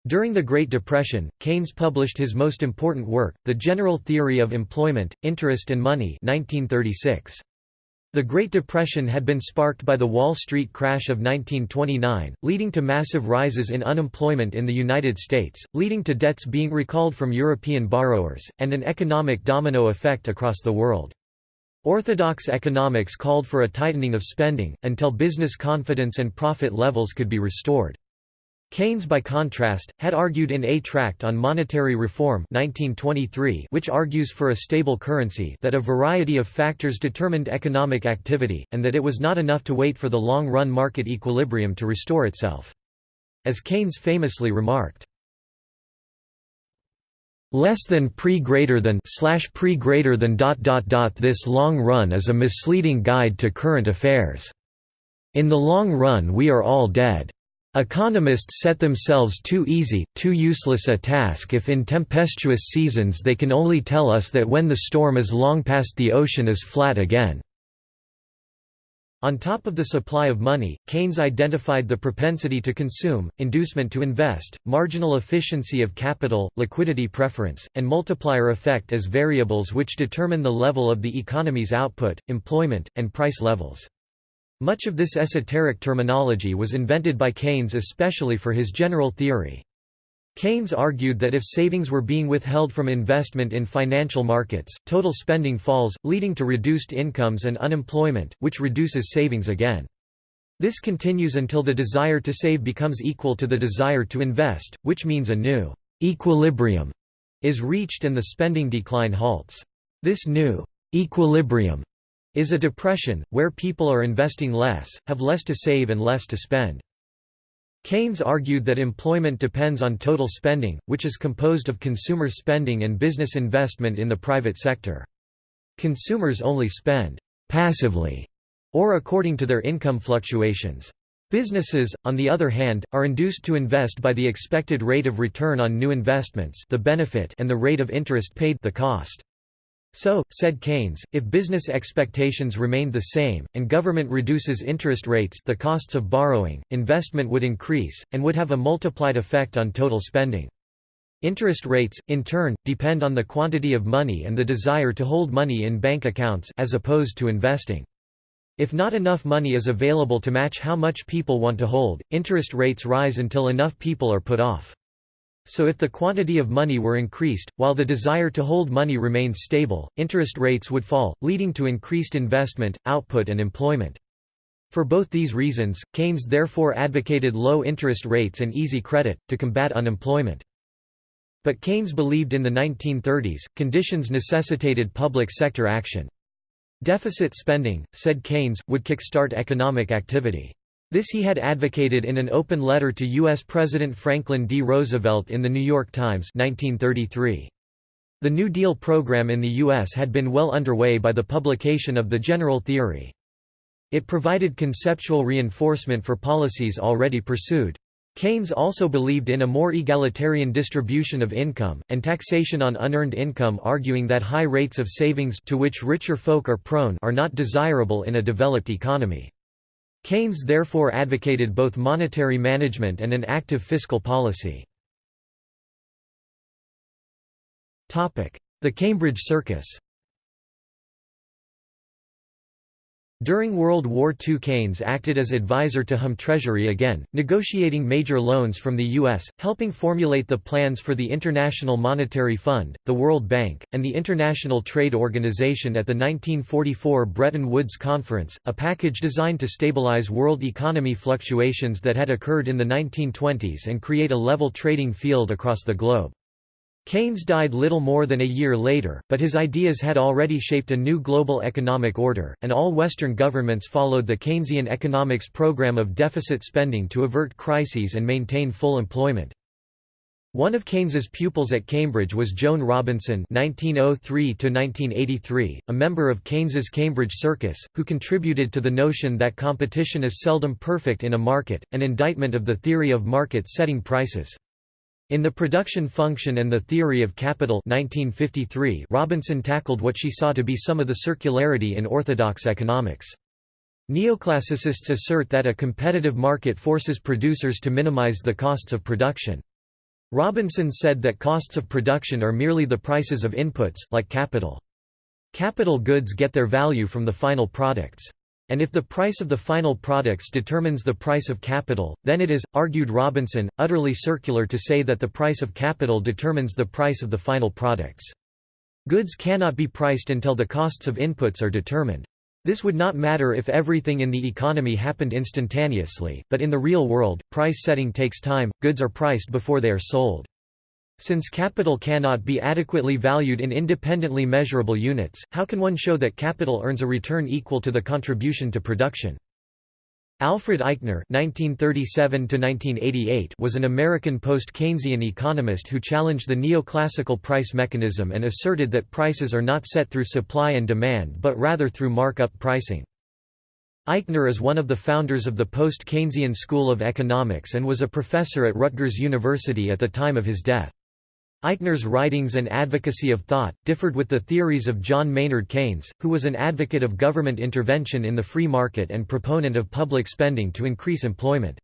[SPEAKER 1] During the Great Depression, Keynes published his most important work, The General Theory of Employment, Interest and Money 1936. The Great Depression had been sparked by the Wall Street crash of 1929, leading to massive rises in unemployment in the United States, leading to debts being recalled from European borrowers, and an economic domino effect across the world. Orthodox economics called for a tightening of spending, until business confidence and profit levels could be restored. Keynes by contrast, had argued in A Tract on Monetary Reform 1923 which argues for a stable currency that a variety of factors determined economic activity, and that it was not enough to wait for the long-run market equilibrium to restore itself. As Keynes famously remarked, less than pre greater than slash pre greater than dot dot dot this long run is a misleading guide to current affairs. In the long run we are all dead. Economists set themselves too easy, too useless a task if in tempestuous seasons they can only tell us that when the storm is long past the ocean is flat again. On top of the supply of money, Keynes identified the propensity to consume, inducement to invest, marginal efficiency of capital, liquidity preference, and multiplier effect as variables which determine the level of the economy's output, employment, and price levels. Much of this esoteric terminology was invented by Keynes especially for his general theory. Keynes argued that if savings were being withheld from investment in financial markets, total spending falls, leading to reduced incomes and unemployment, which reduces savings again. This continues until the desire to save becomes equal to the desire to invest, which means a new equilibrium is reached and the spending decline halts. This new equilibrium is a depression, where people are investing less, have less to save and less to spend. Keynes argued that employment depends on total spending, which is composed of consumer spending and business investment in the private sector. Consumers only spend «passively» or according to their income fluctuations. Businesses, on the other hand, are induced to invest by the expected rate of return on new investments the benefit and the rate of interest paid the cost. So, said Keynes, if business expectations remained the same, and government reduces interest rates the costs of borrowing, investment would increase, and would have a multiplied effect on total spending. Interest rates, in turn, depend on the quantity of money and the desire to hold money in bank accounts as opposed to investing. If not enough money is available to match how much people want to hold, interest rates rise until enough people are put off. So if the quantity of money were increased, while the desire to hold money remained stable, interest rates would fall, leading to increased investment, output and employment. For both these reasons, Keynes therefore advocated low interest rates and easy credit, to combat unemployment. But Keynes believed in the 1930s, conditions necessitated public sector action. Deficit spending, said Keynes, would kickstart economic activity. This he had advocated in an open letter to U.S. President Franklin D. Roosevelt in The New York Times 1933. The New Deal program in the U.S. had been well underway by the publication of the general theory. It provided conceptual reinforcement for policies already pursued. Keynes also believed in a more egalitarian distribution of income, and taxation on unearned income arguing that high rates of savings to which richer folk are prone are not desirable in a developed economy. Keynes therefore advocated both monetary management and an active fiscal policy. The Cambridge Circus During World War II Keynes acted as advisor to Hum Treasury again, negotiating major loans from the U.S., helping formulate the plans for the International Monetary Fund, the World Bank, and the International Trade Organization at the 1944 Bretton Woods Conference, a package designed to stabilize world economy fluctuations that had occurred in the 1920s and create a level trading field across the globe. Keynes died little more than a year later, but his ideas had already shaped a new global economic order, and all Western governments followed the Keynesian economics program of deficit spending to avert crises and maintain full employment. One of Keynes's pupils at Cambridge was Joan Robinson (1903–1983), a member of Keynes's Cambridge Circus, who contributed to the notion that competition is seldom perfect in a market, an indictment of the theory of market setting prices. In The Production Function and the Theory of Capital 1953, Robinson tackled what she saw to be some of the circularity in orthodox economics. Neoclassicists assert that a competitive market forces producers to minimize the costs of production. Robinson said that costs of production are merely the prices of inputs, like capital. Capital goods get their value from the final products. And if the price of the final products determines the price of capital, then it is, argued Robinson, utterly circular to say that the price of capital determines the price of the final products. Goods cannot be priced until the costs of inputs are determined. This would not matter if everything in the economy happened instantaneously, but in the real world, price setting takes time, goods are priced before they are sold. Since capital cannot be adequately valued in independently measurable units, how can one show that capital earns a return equal to the contribution to production? Alfred Eichner (1937–1988) was an American post-Keynesian economist who challenged the neoclassical price mechanism and asserted that prices are not set through supply and demand but rather through markup pricing. Eichner is one of the founders of the post-Keynesian School of Economics and was a professor at Rutgers University at the time of his death. Eichner's writings and advocacy of thought, differed with the theories of John Maynard Keynes, who was an advocate of government intervention in the free market and proponent of public spending to increase employment.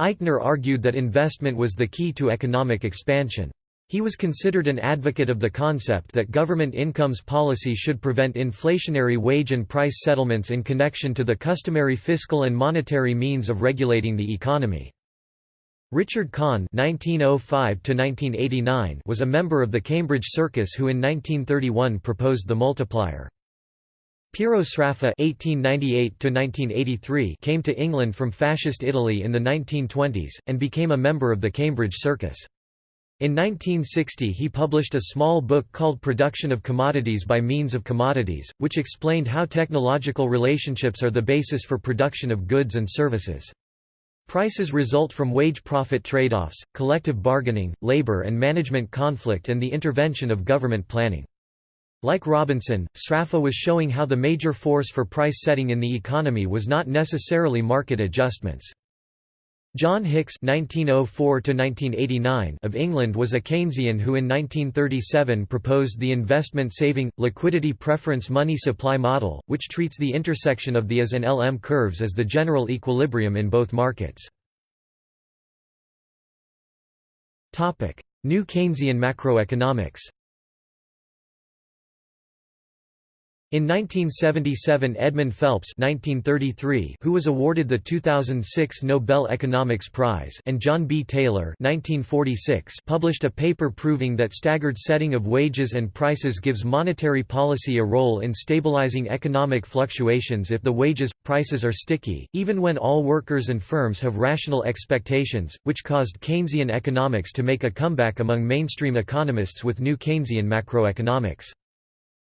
[SPEAKER 1] Eichner argued that investment was the key to economic expansion. He was considered an advocate of the concept that government incomes policy should prevent inflationary wage and price settlements in connection to the customary fiscal and monetary means of regulating the economy. Richard Kahn (1905–1989) was a member of the Cambridge Circus who in 1931 proposed the multiplier. Piero Sraffa (1898–1983) came to England from Fascist Italy in the 1920s and became a member of the Cambridge Circus. In 1960 he published a small book called Production of Commodities by Means of Commodities, which explained how technological relationships are the basis for production of goods and services. Prices result from wage-profit trade-offs, collective bargaining, labor and management conflict and the intervention of government planning. Like Robinson, Sraffa was showing how the major force for price setting in the economy was not necessarily market adjustments. John Hicks (1904–1989) of England was a Keynesian who in 1937 proposed the investment-saving, liquidity preference money supply model, which treats the intersection of the IS and LM curves as the general equilibrium in both markets. New Keynesian macroeconomics In 1977 Edmund Phelps 1933, who was awarded the 2006 Nobel Economics Prize and John B. Taylor 1946, published a paper proving that staggered setting of wages and prices gives monetary policy a role in stabilizing economic fluctuations if the wages, prices are sticky, even when all workers and firms have rational expectations, which caused Keynesian economics to make a comeback among mainstream economists with new Keynesian macroeconomics.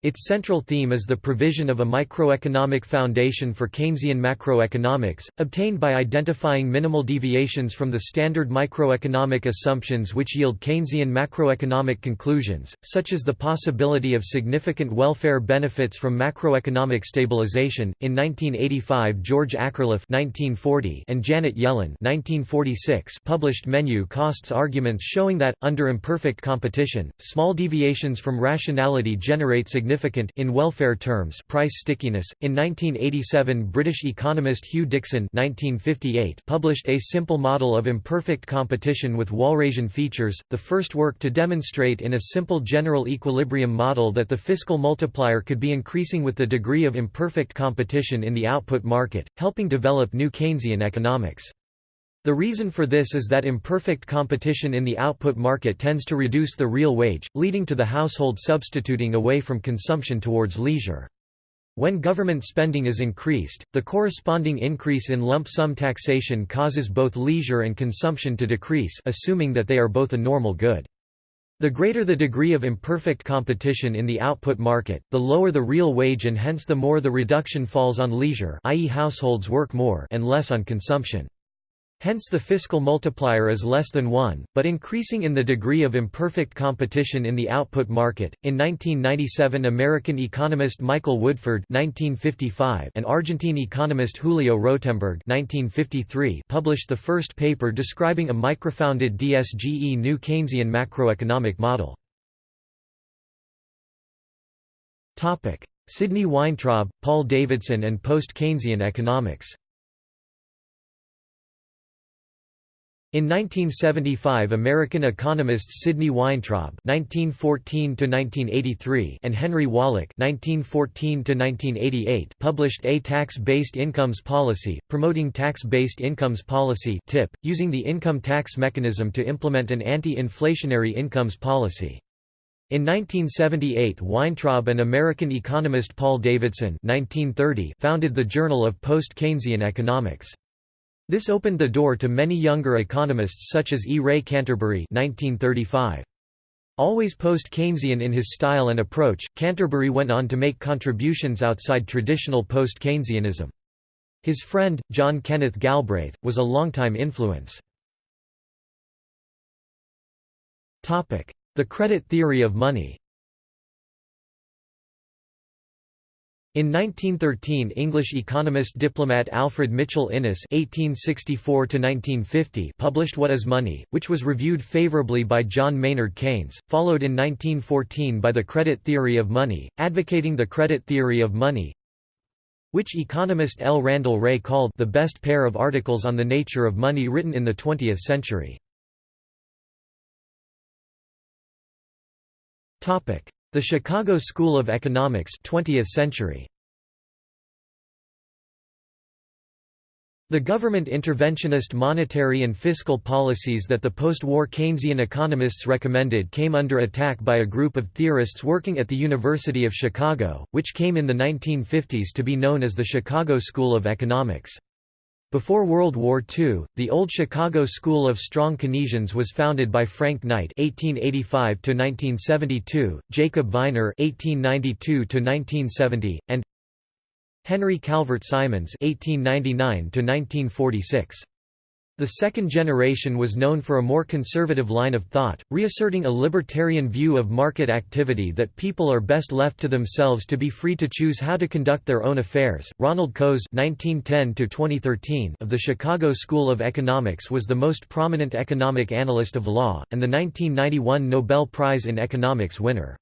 [SPEAKER 1] Its central theme is the provision of a microeconomic foundation for Keynesian macroeconomics, obtained by identifying minimal deviations from the standard microeconomic assumptions which yield Keynesian macroeconomic conclusions, such as the possibility of significant welfare benefits from macroeconomic stabilization. In 1985, George Akerlof (1940) and Janet Yellen (1946) published menu costs arguments showing that under imperfect competition, small deviations from rationality generate significant significant in welfare terms price stickiness. In 1987, British economist Huw Dixon (1958) published A Simple Model of Imperfect Competition with Walrasian Features, the first work to demonstrate in a simple general equilibrium model that the fiscal multiplier could be increasing with the degree of imperfect competition in the output market, helping develop new Keynesian economics. The reason for this is that imperfect competition in the output market tends to reduce the real wage, leading to the household substituting away from consumption towards leisure. When government spending is increased, the corresponding increase in lump sum taxation causes both leisure and consumption to decrease assuming that they are both a normal good. The greater the degree of imperfect competition in the output market, the lower the real wage and hence the more the reduction falls on leisure i.e. households work more and less on consumption. Hence the fiscal multiplier is less than 1, but increasing in the degree of imperfect competition in the output market. In 1997, American economist Michael Woodford (1955) and Argentine economist Julio Rotemberg (1953) published the first paper describing a microfounded DSGE new Keynesian macroeconomic model. Topic: Sidney Weintraub, Paul Davidson and post-Keynesian economics. In 1975 American economists Sidney Weintraub (1914–1983) and Henry Wallich (1914–1988) published A Tax-Based Incomes Policy, promoting tax-based incomes policy (TIP), using the income tax mechanism to implement an anti-inflationary incomes policy. In 1978 Weintraub and American economist Paul Davidson 1930 founded the Journal of Post-Keynesian Economics. This opened the door to many younger economists such as E. Ray Canterbury 1935. Always post-Keynesian in his style and approach, Canterbury went on to make contributions outside traditional post-Keynesianism. His friend, John Kenneth Galbraith, was a longtime influence. The credit theory of money In 1913 English economist diplomat Alfred Mitchell Innes (1864–1950) published What is Money, which was reviewed favorably by John Maynard Keynes, followed in 1914 by the Credit Theory of Money, advocating the credit theory of money, which economist L. Randall Wray called the best pair of articles on the nature of money written in the 20th century. The Chicago School of Economics 20th century. The government interventionist monetary and fiscal policies that the post-war Keynesian economists recommended came under attack by a group of theorists working at the University of Chicago, which came in the 1950s to be known as the Chicago School of Economics. Before World War II, the Old Chicago School of Strong Keynesians was founded by Frank Knight (1885–1972), Jacob Viner (1892–1970), and Henry Calvert Simons (1899–1946). The second generation was known for a more conservative line of thought, reasserting a libertarian view of market activity that people are best left to themselves to be free to choose how to conduct their own affairs. Ronald Coase (1910–2013) of the Chicago School of Economics was the most prominent economic analyst of law, and the 1991 Nobel Prize in Economics winner.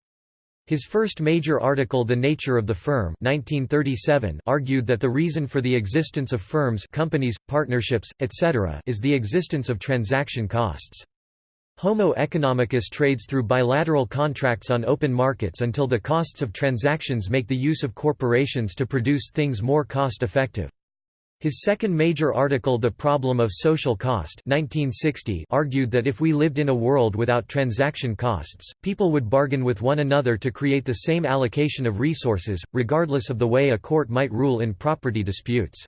[SPEAKER 1] His first major article The Nature of the Firm 1937 argued that the reason for the existence of firms companies, partnerships, etc. is the existence of transaction costs. Homo economicus trades through bilateral contracts on open markets until the costs of transactions make the use of corporations to produce things more cost-effective. His second major article The Problem of Social Cost 1960 argued that if we lived in a world without transaction costs, people would bargain with one another to create the same allocation of resources, regardless of the way a court might rule in property disputes.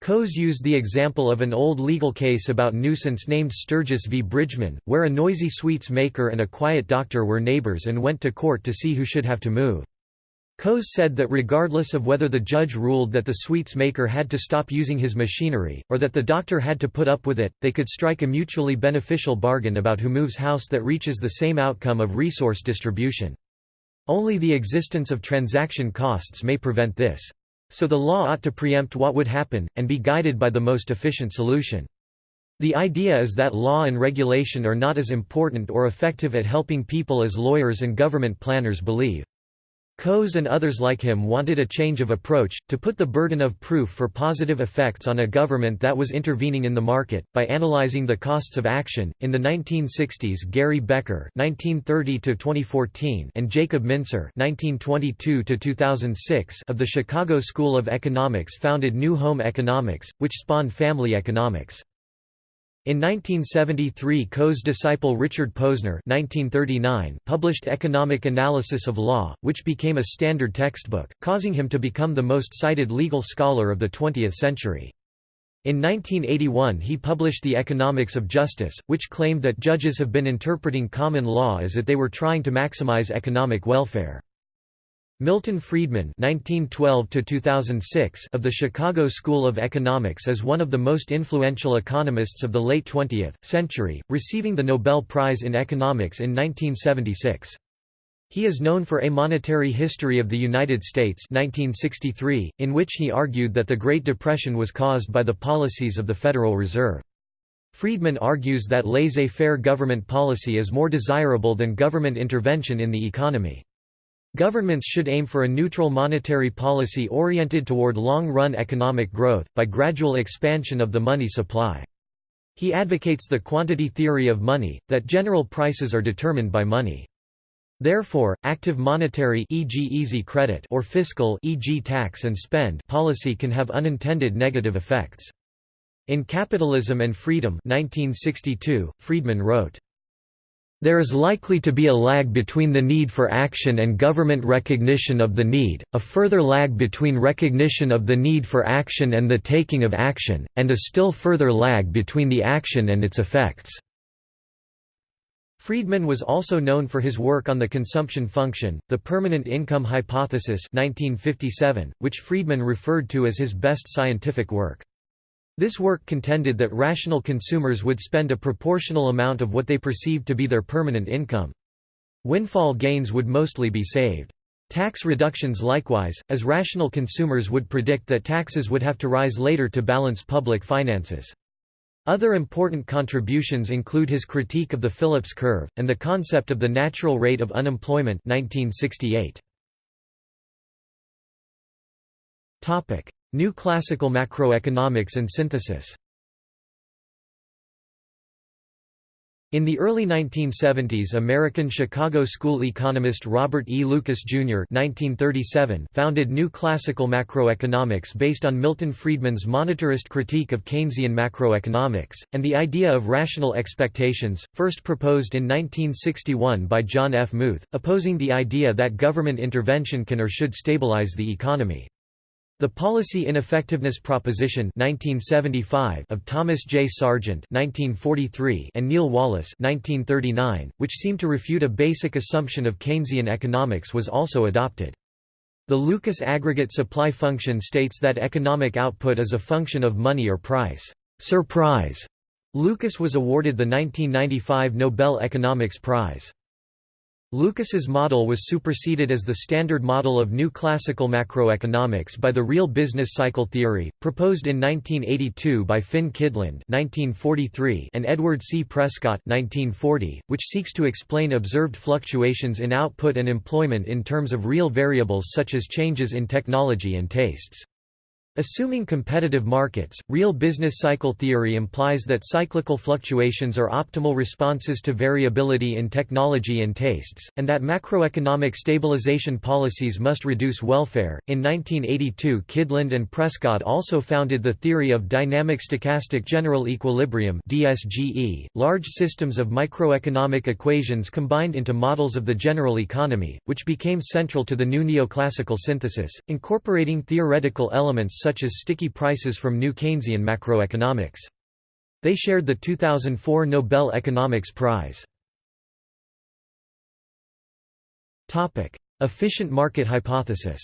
[SPEAKER 1] Coase used the example of an old legal case about nuisance named Sturgis v. Bridgman, where a noisy sweets maker and a quiet doctor were neighbors and went to court to see who should have to move. Coase said that regardless of whether the judge ruled that the sweets maker had to stop using his machinery, or that the doctor had to put up with it, they could strike a mutually beneficial bargain about who moves house that reaches the same outcome of resource distribution. Only the existence of transaction costs may prevent this. So the law ought to preempt what would happen, and be guided by the most efficient solution. The idea is that law and regulation are not as important or effective at helping people as lawyers and government planners believe. Coase and others like him wanted a change of approach, to put the burden of proof for positive effects on a government that was intervening in the market, by analyzing the costs of action. In the 1960s, Gary Becker (1930–2014) and Jacob Mincer (1922–2006) of the Chicago School of Economics founded New Home Economics, which spawned family economics. In 1973 Coase disciple Richard Posner 1939 published Economic Analysis of Law, which became a standard textbook, causing him to become the most cited legal scholar of the 20th century. In 1981 he published The Economics of Justice, which claimed that judges have been interpreting common law as if they were trying to maximize economic welfare. Milton Friedman (1912–2006) of the Chicago School of Economics is one of the most influential economists of the late 20th century, receiving the Nobel Prize in Economics in 1976. He is known for A Monetary History of the United States 1963, in which he argued that the Great Depression was caused by the policies of the Federal Reserve. Friedman argues that laissez-faire government policy is more desirable than government intervention in the economy. Governments should aim for a neutral monetary policy oriented toward long-run economic growth, by gradual expansion of the money supply. He advocates the quantity theory of money, that general prices are determined by money. Therefore, active monetary e.g. easy credit or fiscal e.g. tax and spend policy can have unintended negative effects. In Capitalism and Freedom 1962, Friedman wrote, there is likely to be a lag between the need for action and government recognition of the need, a further lag between recognition of the need for action and the taking of action, and a still further lag between the action and its effects. Friedman was also known for his work on the consumption function, the permanent income hypothesis 1957, which Friedman referred to as his best scientific work. This work contended that rational consumers would spend a proportional amount of what they perceived to be their permanent income. Windfall gains would mostly be saved. Tax reductions likewise, as rational consumers would predict that taxes would have to rise later to balance public finances. Other important contributions include his critique of the Phillips curve, and the concept of the natural rate of unemployment 1968. New Classical Macroeconomics and Synthesis In the early 1970s American Chicago School economist Robert E. Lucas, Jr. 1937 founded New Classical Macroeconomics based on Milton Friedman's monetarist critique of Keynesian macroeconomics, and the idea of rational expectations, first proposed in 1961 by John F. Muth, opposing the idea that government intervention can or should stabilize the economy. The Policy Ineffectiveness Proposition 1975 of Thomas J. Sargent 1943 and Neil Wallace 1939, which seemed to refute a basic assumption of Keynesian economics was also adopted. The Lucas aggregate supply function states that economic output is a function of money or price. Surprise! Lucas was awarded the 1995 Nobel Economics Prize. Lucas's model was superseded as the standard model of new classical macroeconomics by the real business cycle theory, proposed in 1982 by Finn Kydland and Edward C. Prescott 1940, which seeks to explain observed fluctuations in output and employment in terms of real variables such as changes in technology and tastes. Assuming competitive markets, real business cycle theory implies that cyclical fluctuations are optimal responses to variability in technology and tastes, and that macroeconomic stabilization policies must reduce welfare. In 1982, Kydland and Prescott also founded the theory of dynamic stochastic general equilibrium (DSGE), large systems of microeconomic equations combined into models of the general economy, which became central to the new neoclassical synthesis, incorporating theoretical elements such as sticky prices from New Keynesian macroeconomics. They shared the 2004 Nobel Economics Prize. Efficient market hypothesis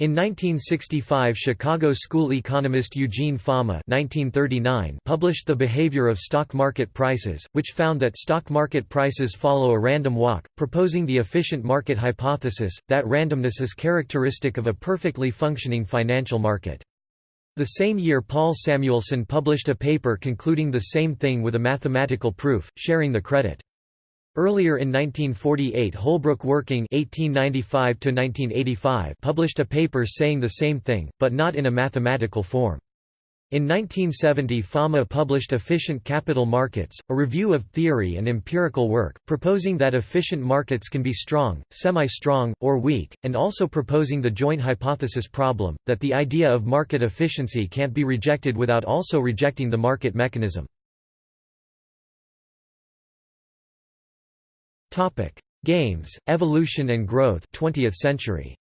[SPEAKER 1] In 1965 Chicago school economist Eugene Fama published The Behavior of Stock Market Prices, which found that stock market prices follow a random walk, proposing the efficient market hypothesis, that randomness is characteristic of a perfectly functioning financial market. The same year Paul Samuelson published a paper concluding the same thing with a mathematical proof, sharing the credit. Earlier in 1948 Holbrook Working 1895 published a paper saying the same thing, but not in a mathematical form. In 1970 Fama published Efficient Capital Markets, a review of theory and empirical work, proposing that efficient markets can be strong, semi-strong, or weak, and also proposing the joint hypothesis problem, that the idea of market efficiency can't be rejected without also rejecting the market mechanism. Topic: Games, Evolution and Growth 20th century.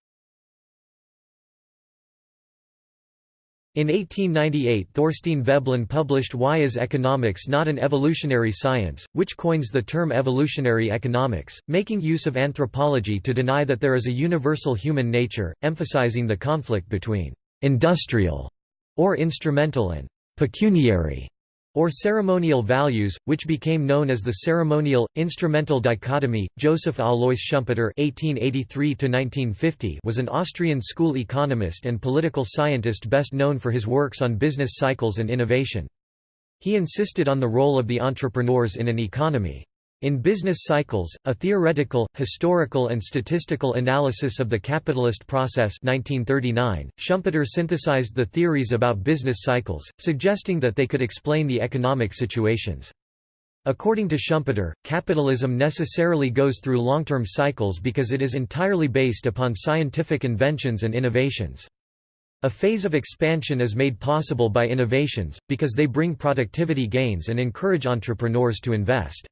[SPEAKER 1] In 1898 Thorstein Veblen published Why is Economics Not an Evolutionary Science, which coins the term evolutionary economics, making use of anthropology to deny that there is a universal human nature, emphasizing the conflict between «industrial» or instrumental and «pecuniary» or ceremonial values, which became known as the ceremonial instrumental dichotomy. Joseph Alois Schumpeter (1883–1950) was an Austrian school economist and political scientist best known for his works on business cycles and innovation. He insisted on the role of the entrepreneurs in an economy. In Business Cycles, a theoretical, historical and statistical analysis of the capitalist process 1939, Schumpeter synthesized the theories about business cycles, suggesting that they could explain the economic situations. According to Schumpeter, capitalism necessarily goes through long-term cycles because it is entirely based upon scientific inventions and innovations. A phase of expansion is made possible by innovations, because they bring productivity gains and encourage entrepreneurs to invest.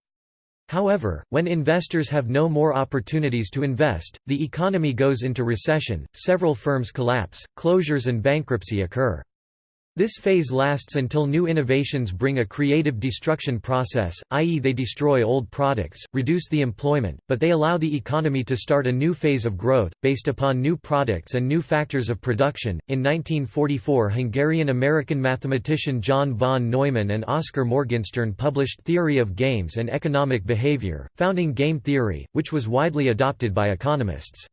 [SPEAKER 1] However, when investors have no more opportunities to invest, the economy goes into recession, several firms collapse, closures and bankruptcy occur. This phase lasts until new innovations bring a creative destruction process, i.e. they destroy old products, reduce the employment, but they allow the economy to start a new phase of growth, based upon new products and new factors of production. In 1944 Hungarian-American mathematician John von Neumann and Oskar Morgenstern published Theory of Games and Economic Behavior, founding game theory, which was widely adopted by economists.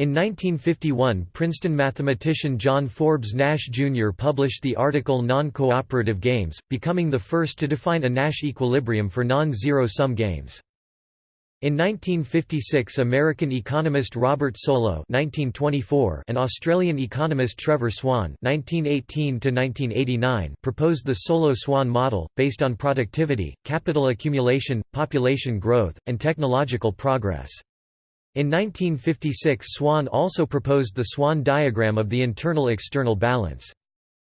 [SPEAKER 1] In 1951 Princeton mathematician John Forbes Nash Jr. published the article Non-Cooperative Games, becoming the first to define a Nash equilibrium for non-zero-sum games. In 1956 American economist Robert Solow and Australian economist Trevor Swan proposed the Solow-Swan model, based on productivity, capital accumulation, population growth, and technological progress. In 1956 Swan also proposed the Swan diagram of the internal-external balance.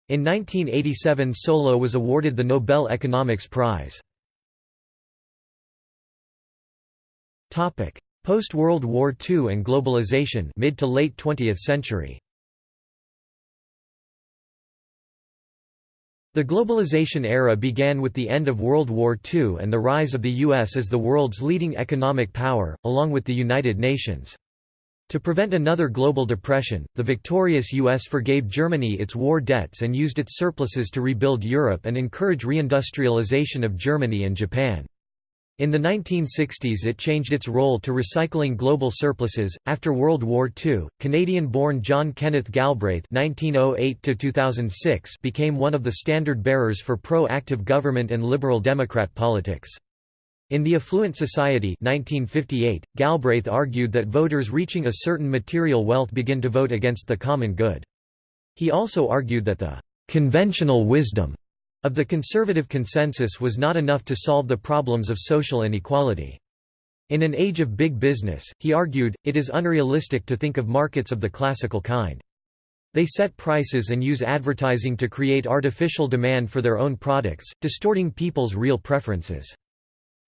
[SPEAKER 1] In 1987 Solow was awarded the Nobel Economics Prize. Post-World War II and globalization mid to late 20th century The globalization era began with the end of World War II and the rise of the U.S. as the world's leading economic power, along with the United Nations. To prevent another global depression, the victorious U.S. forgave Germany its war debts and used its surpluses to rebuild Europe and encourage reindustrialization of Germany and Japan. In the 1960s it changed its role to recycling global surpluses. After World War II, Canadian-born John Kenneth Galbraith (1908–2006) became one of the standard-bearers for pro-active government and liberal Democrat politics. In The Affluent Society 1958, Galbraith argued that voters reaching a certain material wealth begin to vote against the common good. He also argued that the conventional wisdom of the conservative consensus was not enough to solve the problems of social inequality. In an age of big business, he argued, it is unrealistic to think of markets of the classical kind. They set prices and use advertising to create artificial demand for their own products, distorting people's real preferences.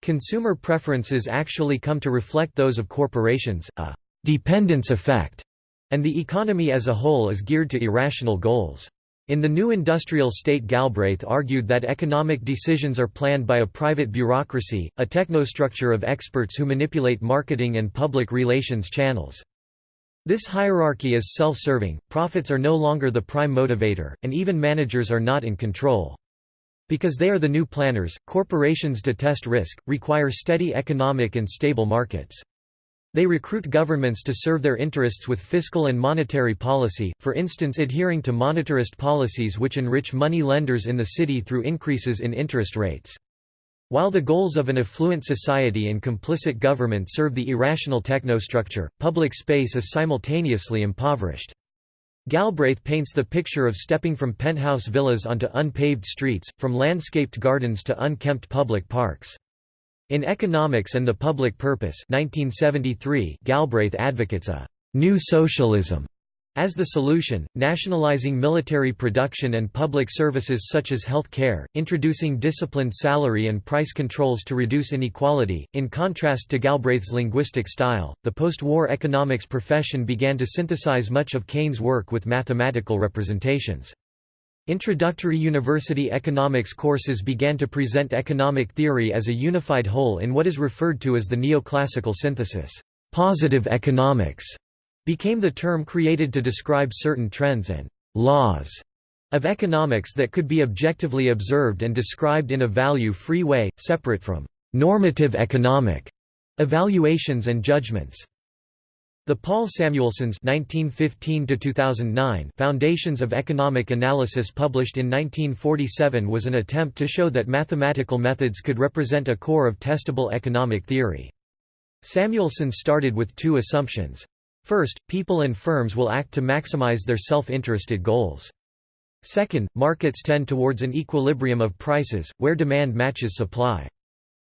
[SPEAKER 1] Consumer preferences actually come to reflect those of corporations, a «dependence effect», and the economy as a whole is geared to irrational goals. In the new industrial state Galbraith argued that economic decisions are planned by a private bureaucracy, a technostructure of experts who manipulate marketing and public relations channels. This hierarchy is self-serving, profits are no longer the prime motivator, and even managers are not in control. Because they are the new planners, corporations detest risk, require steady economic and stable markets. They recruit governments to serve their interests with fiscal and monetary policy, for instance adhering to monetarist policies which enrich money lenders in the city through increases in interest rates. While the goals of an affluent society and complicit government serve the irrational technostructure, public space is simultaneously impoverished. Galbraith paints the picture of stepping from penthouse villas onto unpaved streets, from landscaped gardens to unkempt public parks. In Economics and the Public Purpose 1973, Galbraith advocates a «new socialism» as the solution, nationalizing military production and public services such as health care, introducing disciplined salary and price controls to reduce inequality. In contrast to Galbraith's linguistic style, the post-war economics profession began to synthesize much of Keynes' work with mathematical representations. Introductory university economics courses began to present economic theory as a unified whole in what is referred to as the neoclassical synthesis. Positive economics became the term created to describe certain trends and laws of economics that could be objectively observed and described in a value-free way, separate from normative economic evaluations and judgments. The Paul Samuelson's (1915–2009) Foundations of Economic Analysis published in 1947 was an attempt to show that mathematical methods could represent a core of testable economic theory. Samuelson started with two assumptions. First, people and firms will act to maximize their self-interested goals. Second, markets tend towards an equilibrium of prices, where demand matches supply.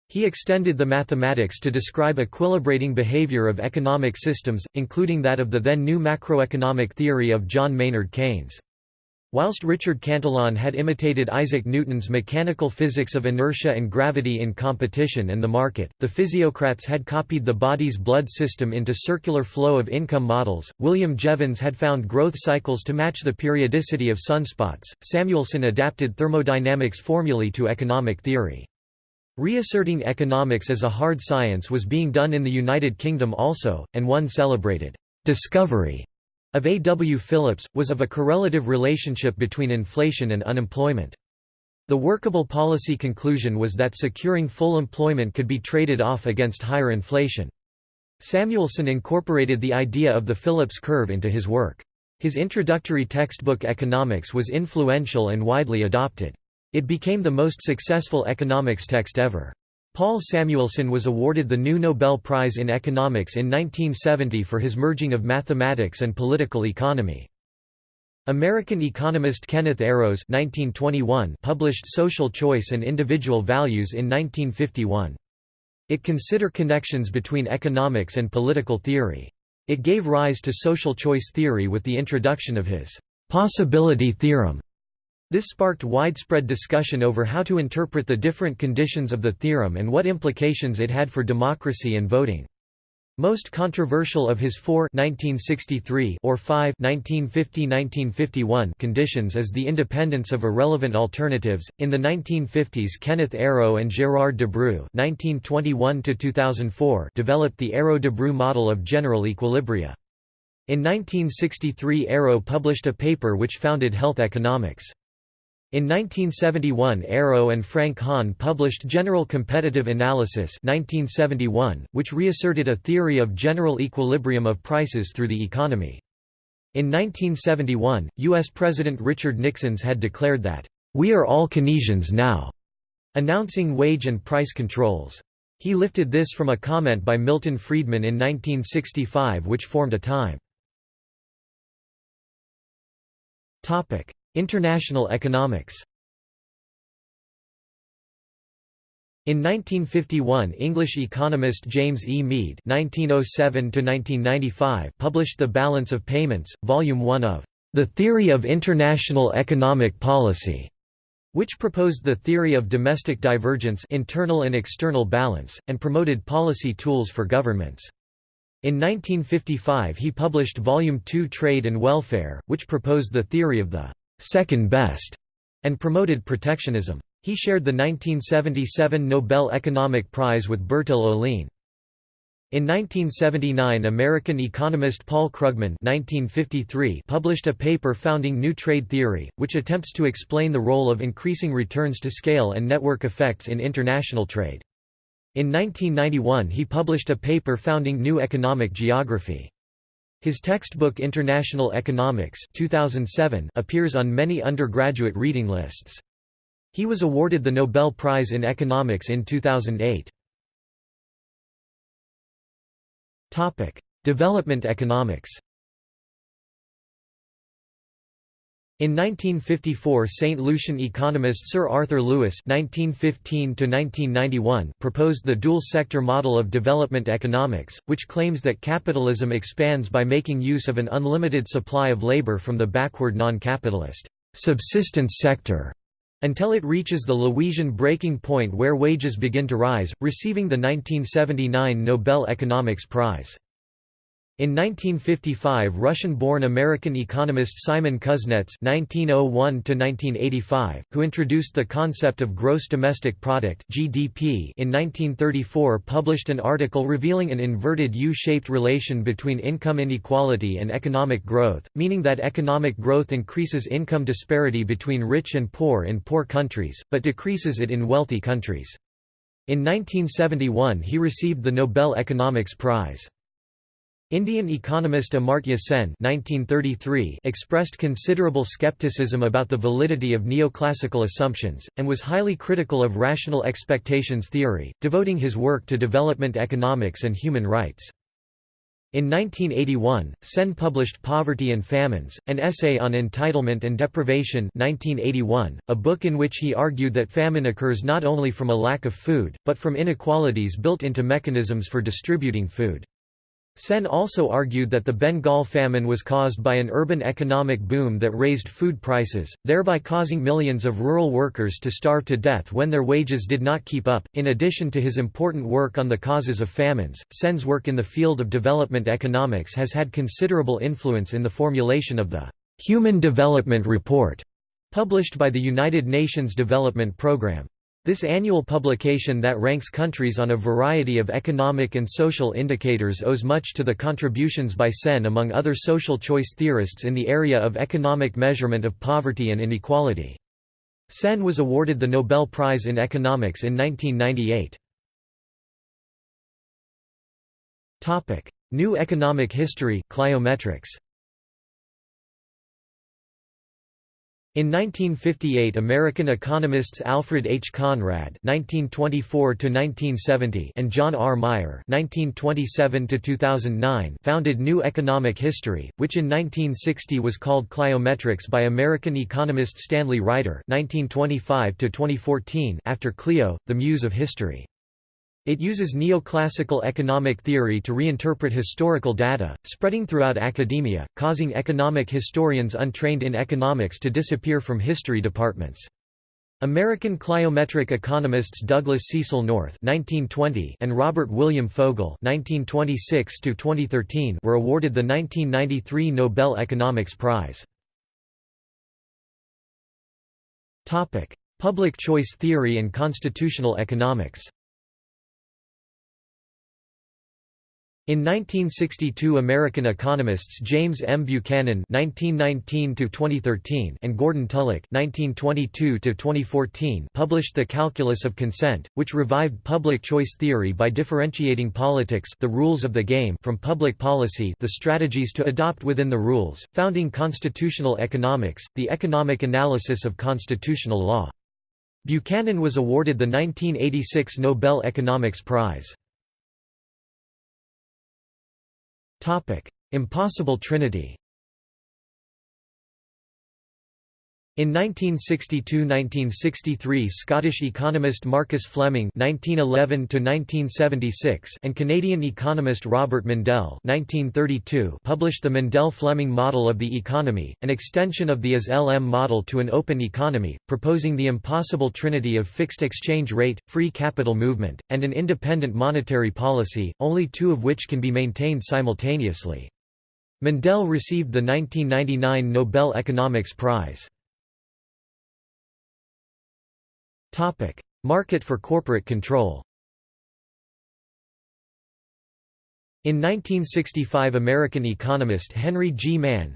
[SPEAKER 1] He extended the mathematics to describe equilibrating behavior of economic systems, including that of the then new macroeconomic theory of John Maynard Keynes. Whilst Richard Cantillon had imitated Isaac Newton's mechanical physics of inertia and gravity in competition and the market, the physiocrats had copied the body's blood system into circular flow of income models. William Jevons had found growth cycles to match the periodicity of sunspots. Samuelson adapted thermodynamics formulae to economic theory. Reasserting economics as a hard science was being done in the United Kingdom also, and one celebrated discovery of A. W. Phillips, was of a correlative relationship between inflation and unemployment. The workable policy conclusion was that securing full employment could be traded off against higher inflation. Samuelson incorporated the idea of the Phillips curve into his work. His introductory textbook Economics was influential and widely adopted. It became the most successful economics text ever. Paul Samuelson was awarded the new Nobel Prize in Economics in 1970 for his merging of mathematics and political economy. American economist Kenneth Arrows 1921 published Social Choice and Individual Values in 1951. It consider connections between economics and political theory. It gave rise to social choice theory with the introduction of his possibility theorem this sparked widespread discussion over how to interpret the different conditions of the theorem and what implications it had for democracy and voting. Most controversial of his four 1963 or five 1950-1951 conditions is the independence of irrelevant alternatives. In the 1950s, Kenneth Arrow and Gérard Debreu (1921–2004) developed the Arrow-Debreu model of general equilibria. In 1963, Arrow published a paper which founded health economics. In 1971 Arrow and Frank Hahn published General Competitive Analysis 1971, which reasserted a theory of general equilibrium of prices through the economy. In 1971, U.S. President Richard Nixon's had declared that, "...we are all Keynesians now", announcing wage and price controls. He lifted this from a comment by Milton Friedman in 1965 which formed a time. International economics In 1951 English economist James E. Meade (1907–1995) published *The Balance of Payments*, Volume 1 of *The Theory of International Economic Policy*, which proposed the theory of domestic divergence internal and external balance, and promoted policy tools for governments. In 1955 he published Volume 2 Trade and Welfare, which proposed the theory of the second best, and promoted protectionism. He shared the 1977 Nobel Economic Prize with Bertil Ohlin. In 1979 American economist Paul Krugman 1953 published a paper founding New Trade Theory, which attempts to explain the role of increasing returns to scale and network effects in international trade. In 1991 he published a paper founding New Economic Geography. His textbook International Economics 2007 appears on many undergraduate reading lists. He was awarded the Nobel Prize in Economics in 2008. Development economics In 1954 St. Lucian economist Sir Arthur Lewis (1915–1991) proposed the dual-sector model of development economics, which claims that capitalism expands by making use of an unlimited supply of labor from the backward non-capitalist subsistence sector until it reaches the Lewisian breaking point where wages begin to rise, receiving the 1979 Nobel Economics Prize. In 1955 Russian-born American economist Simon Kuznets (1901–1985), who introduced the concept of gross domestic product (GDP) in 1934, published an article revealing an inverted U-shaped relation between income inequality and economic growth, meaning that economic growth increases income disparity between rich and poor in poor countries, but decreases it in wealthy countries. In 1971 he received the Nobel Economics Prize. Indian economist Amartya Sen (1933) expressed considerable skepticism about the validity of neoclassical assumptions, and was highly critical of rational expectations theory, devoting his work to development economics and human rights. In 1981, Sen published Poverty and Famines, an essay on entitlement and deprivation 1981, a book in which he argued that famine occurs not only from a lack of food, but from inequalities built into mechanisms for distributing food. Sen also argued that the Bengal famine was caused by an urban economic boom that raised food prices, thereby causing millions of rural workers to starve to death when their wages did not keep up. In addition to his important work on the causes of famines, Sen's work in the field of development economics has had considerable influence in the formulation of the Human Development Report, published by the United Nations Development Programme. This annual publication that ranks countries on a variety of economic and social indicators owes much to the contributions by Sen among other social choice theorists in the area of economic measurement of poverty and inequality. Sen was awarded the Nobel Prize in Economics in 1998. New economic history cliometrics. In 1958 American economists Alfred H. Conrad (1924–1970) and John R. Meyer (1927–2009) founded New Economic History, which in 1960 was called Cliometrics by American economist Stanley Reiter (1925–2014) after Clio, the Muse of History. It uses neoclassical economic theory to reinterpret historical data, spreading throughout academia, causing economic historians untrained in economics to disappear from history departments. American cliometric economists Douglas Cecil North (1920) and Robert William Fogel (1926–2013) were awarded the 1993 Nobel Economics Prize. Topic: Public choice theory and constitutional economics. In 1962 American economists James M. Buchanan (1919–2013) and Gordon Tullock (1922–2014) published The Calculus of Consent, which revived public choice theory by differentiating politics, the rules of the game, from public policy, the strategies to adopt within the rules, founding constitutional economics, the economic analysis of constitutional law. Buchanan was awarded the 1986 Nobel Economics Prize. Impossible Trinity In 1962–1963 Scottish economist Marcus Fleming (1911–1976) and Canadian economist Robert Mundell (1932) published the Mundell-Fleming model of the economy, an extension of the IS-LM model to an open economy, proposing the impossible trinity of fixed exchange rate, free capital movement, and an independent monetary policy, only two of which can be maintained simultaneously. Mundell received the 1999 Nobel Economics Prize. Market for corporate control In 1965 American economist Henry G. Manne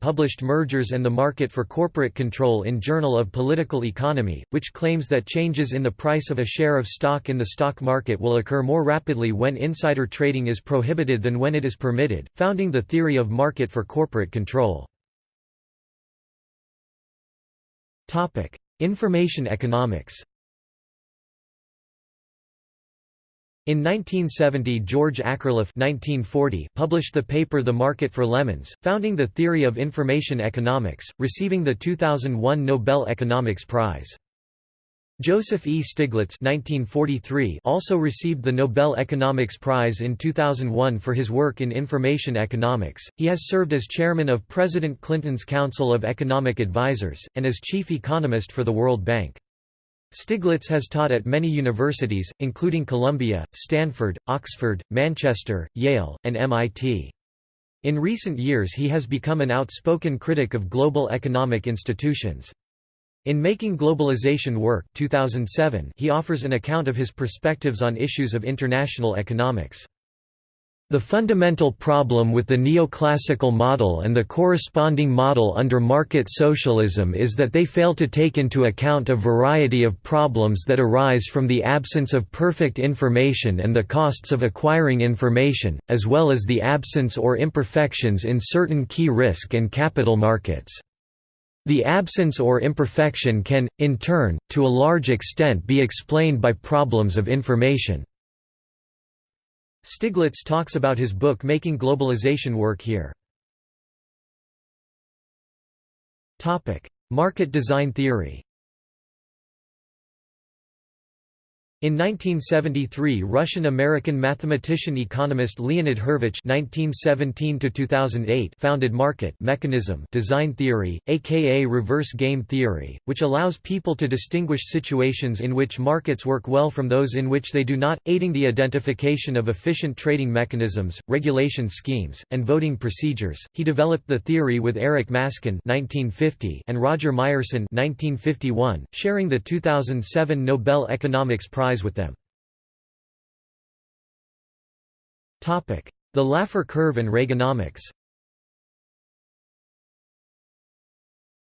[SPEAKER 1] published Mergers and the Market for Corporate Control in Journal of Political Economy, which claims that changes in the price of a share of stock in the stock market will occur more rapidly when insider trading is prohibited than when it is permitted, founding the theory of market for corporate control. Information economics In 1970 George Akerlof 1940 published the paper The Market for Lemons, founding the theory of information economics, receiving the 2001 Nobel Economics Prize. Joseph E. Stiglitz 1943 also received the Nobel Economics Prize in 2001 for his work in information economics. He has served as chairman of President Clinton's Council of Economic Advisers, and as chief economist for the World Bank. Stiglitz has taught at many universities, including Columbia, Stanford, Oxford, Manchester, Yale, and MIT. In recent years he has become an outspoken critic of global economic institutions. In Making Globalization Work 2007, he offers an account of his perspectives on issues of international economics. The fundamental problem with the neoclassical model and the corresponding model under market socialism is that they fail to take into account a variety of problems that arise from the absence of perfect information and the costs of acquiring information, as well as the absence or imperfections in certain key risk and capital markets. The absence or imperfection can, in turn, to a large extent be explained by problems of information. Stiglitz talks about his book Making Globalization Work here. Market design theory In 1973 Russian-American mathematician-economist Leonid (1917–2008) founded market mechanism design theory, aka reverse game theory, which allows people to distinguish situations in which markets work well from those in which they do not, aiding the identification of efficient trading mechanisms, regulation schemes, and voting procedures. He developed the theory with Eric Maskin (1950) and Roger Myerson (1951), sharing the 2007 Nobel Economics Prize with them. The Laffer curve and Reaganomics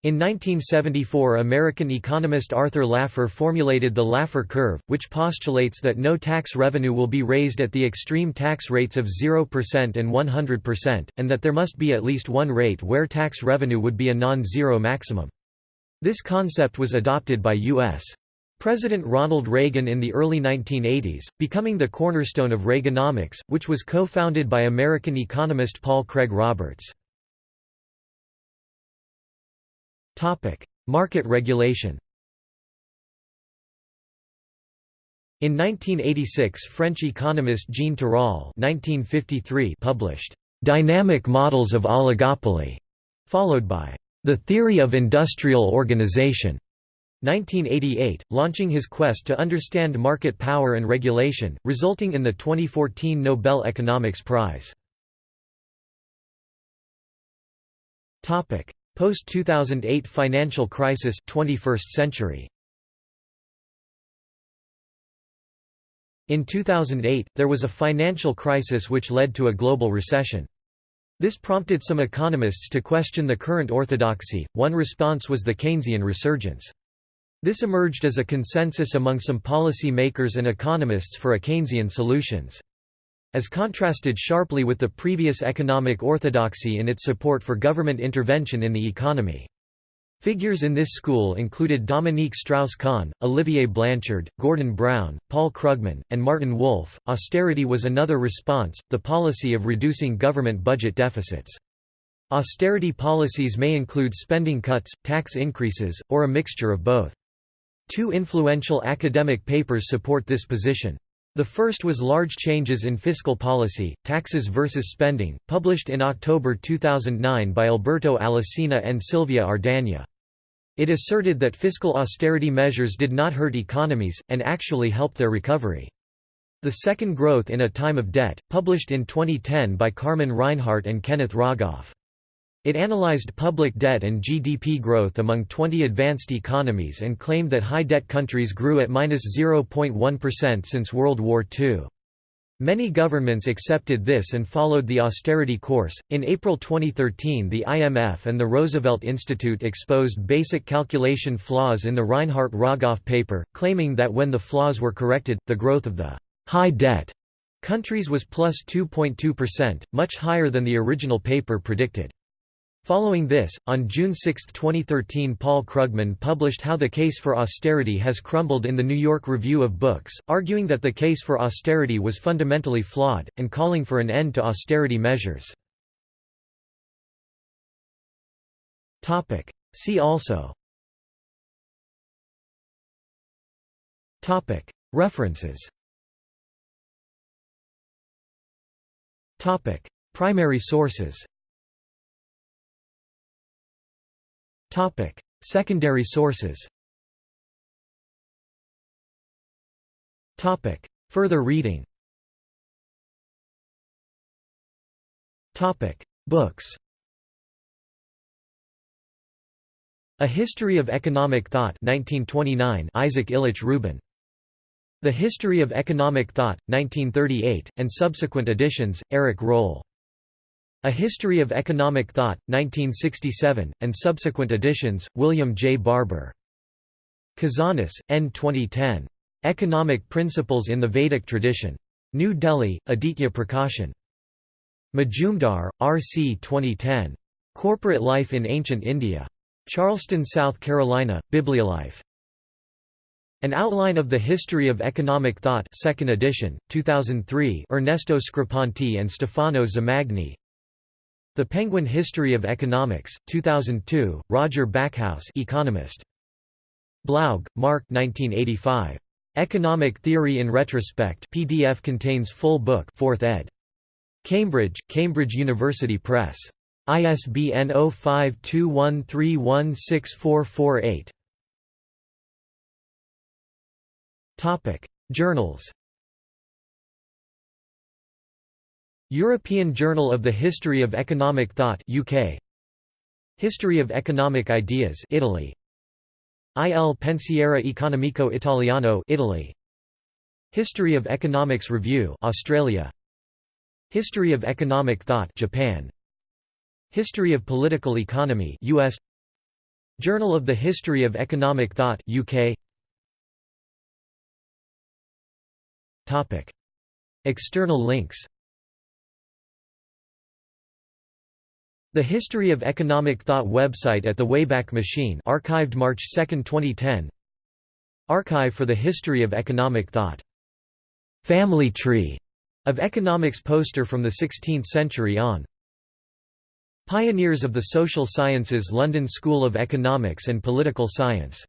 [SPEAKER 1] In 1974 American economist Arthur Laffer formulated the Laffer curve, which postulates that no tax revenue will be raised at the extreme tax rates of 0% and 100%, and that there must be at least one rate where tax revenue would be a non-zero maximum. This concept was adopted by U.S. President Ronald Reagan in the early 1980s, becoming the cornerstone of Reaganomics, which was co-founded by American economist Paul Craig Roberts. Market regulation In 1986 French economist Jean Tirole published, "'Dynamic Models of Oligopoly", followed by, "'The Theory of Industrial Organization' 1988, launching his quest to understand market power and regulation, resulting in the 2014 Nobel Economics Prize. Post-2008 financial crisis 21st century. In 2008, there was a financial crisis which led to a global recession. This prompted some economists to question the current orthodoxy. One response was the Keynesian resurgence. This emerged as a consensus among some policy makers and economists for a Keynesian solutions. As contrasted sharply with the previous economic orthodoxy in its support for government intervention in the economy. Figures in this school included Dominique Strauss-Kahn, Olivier Blanchard, Gordon Brown, Paul Krugman, and Martin Wolf. Austerity was another response, the policy of reducing government budget deficits. Austerity policies may include spending cuts, tax increases, or a mixture of both. Two influential academic papers support this position. The first was Large Changes in Fiscal Policy, Taxes versus Spending, published in October 2009 by Alberto Alesina and Silvia Ardagna. It asserted that fiscal austerity measures did not hurt economies, and actually helped their recovery. The Second Growth in a Time of Debt, published in 2010 by Carmen Reinhart and Kenneth Rogoff. It analyzed public debt and GDP growth among 20 advanced economies and claimed that high-debt countries grew at -0.1% since World War II. Many governments accepted this and followed the austerity course. In April 2013, the IMF and the Roosevelt Institute exposed basic calculation flaws in the Reinhart Rogoff paper, claiming that when the flaws were corrected, the growth of the high debt countries was plus 2.2%, much higher than the original paper predicted. Following this, on June 6, 2013 Paul Krugman published How the Case for Austerity Has Crumbled in the New York Review of Books, arguing that the case for austerity was fundamentally flawed, and calling for an end to austerity measures. See also. References. Primary sources Topic: Secondary sources. Topic: Further reading. Topic: Books. A History of Economic Thought 1929 Isaac Illich Rubin. The History of Economic Thought 1938 and subsequent editions Eric Roll A History of Economic Thought 1967 and subsequent editions William J Barber Kazanis N 2010 Economic Principles in the Vedic Tradition New Delhi Aditya Prakashan Majumdar, R. C. 2010. Corporate Life in Ancient India. Charleston, South Carolina, Bibliolife. An Outline of the History of Economic Thought 2nd edition, 2003 Ernesto Screpanti and Stefano Zamagni The Penguin History of Economics, 2002, Roger Backhouse economist. Blaug, Mark 1985. Economic Theory in Retrospect PDF contains full book 4th ed. Cambridge, Cambridge University Press. ISBN 0521316448. Topic: Journals. European Journal of the History of Economic Thought UK. History of Economic Ideas Italy. Il Pensiero Economico Italiano Italy. History of Economics Review Australia. History of Economic Thought Japan History of Political Economy US Journal of the History of Economic Thought UK Topic External links The History of Economic Thought website at the Wayback Machine archived March 2, 2010 Archive for the History of Economic Thought. Family Tree of Economics poster from the 16th century on. Pioneers of the Social Sciences London School of Economics and Political Science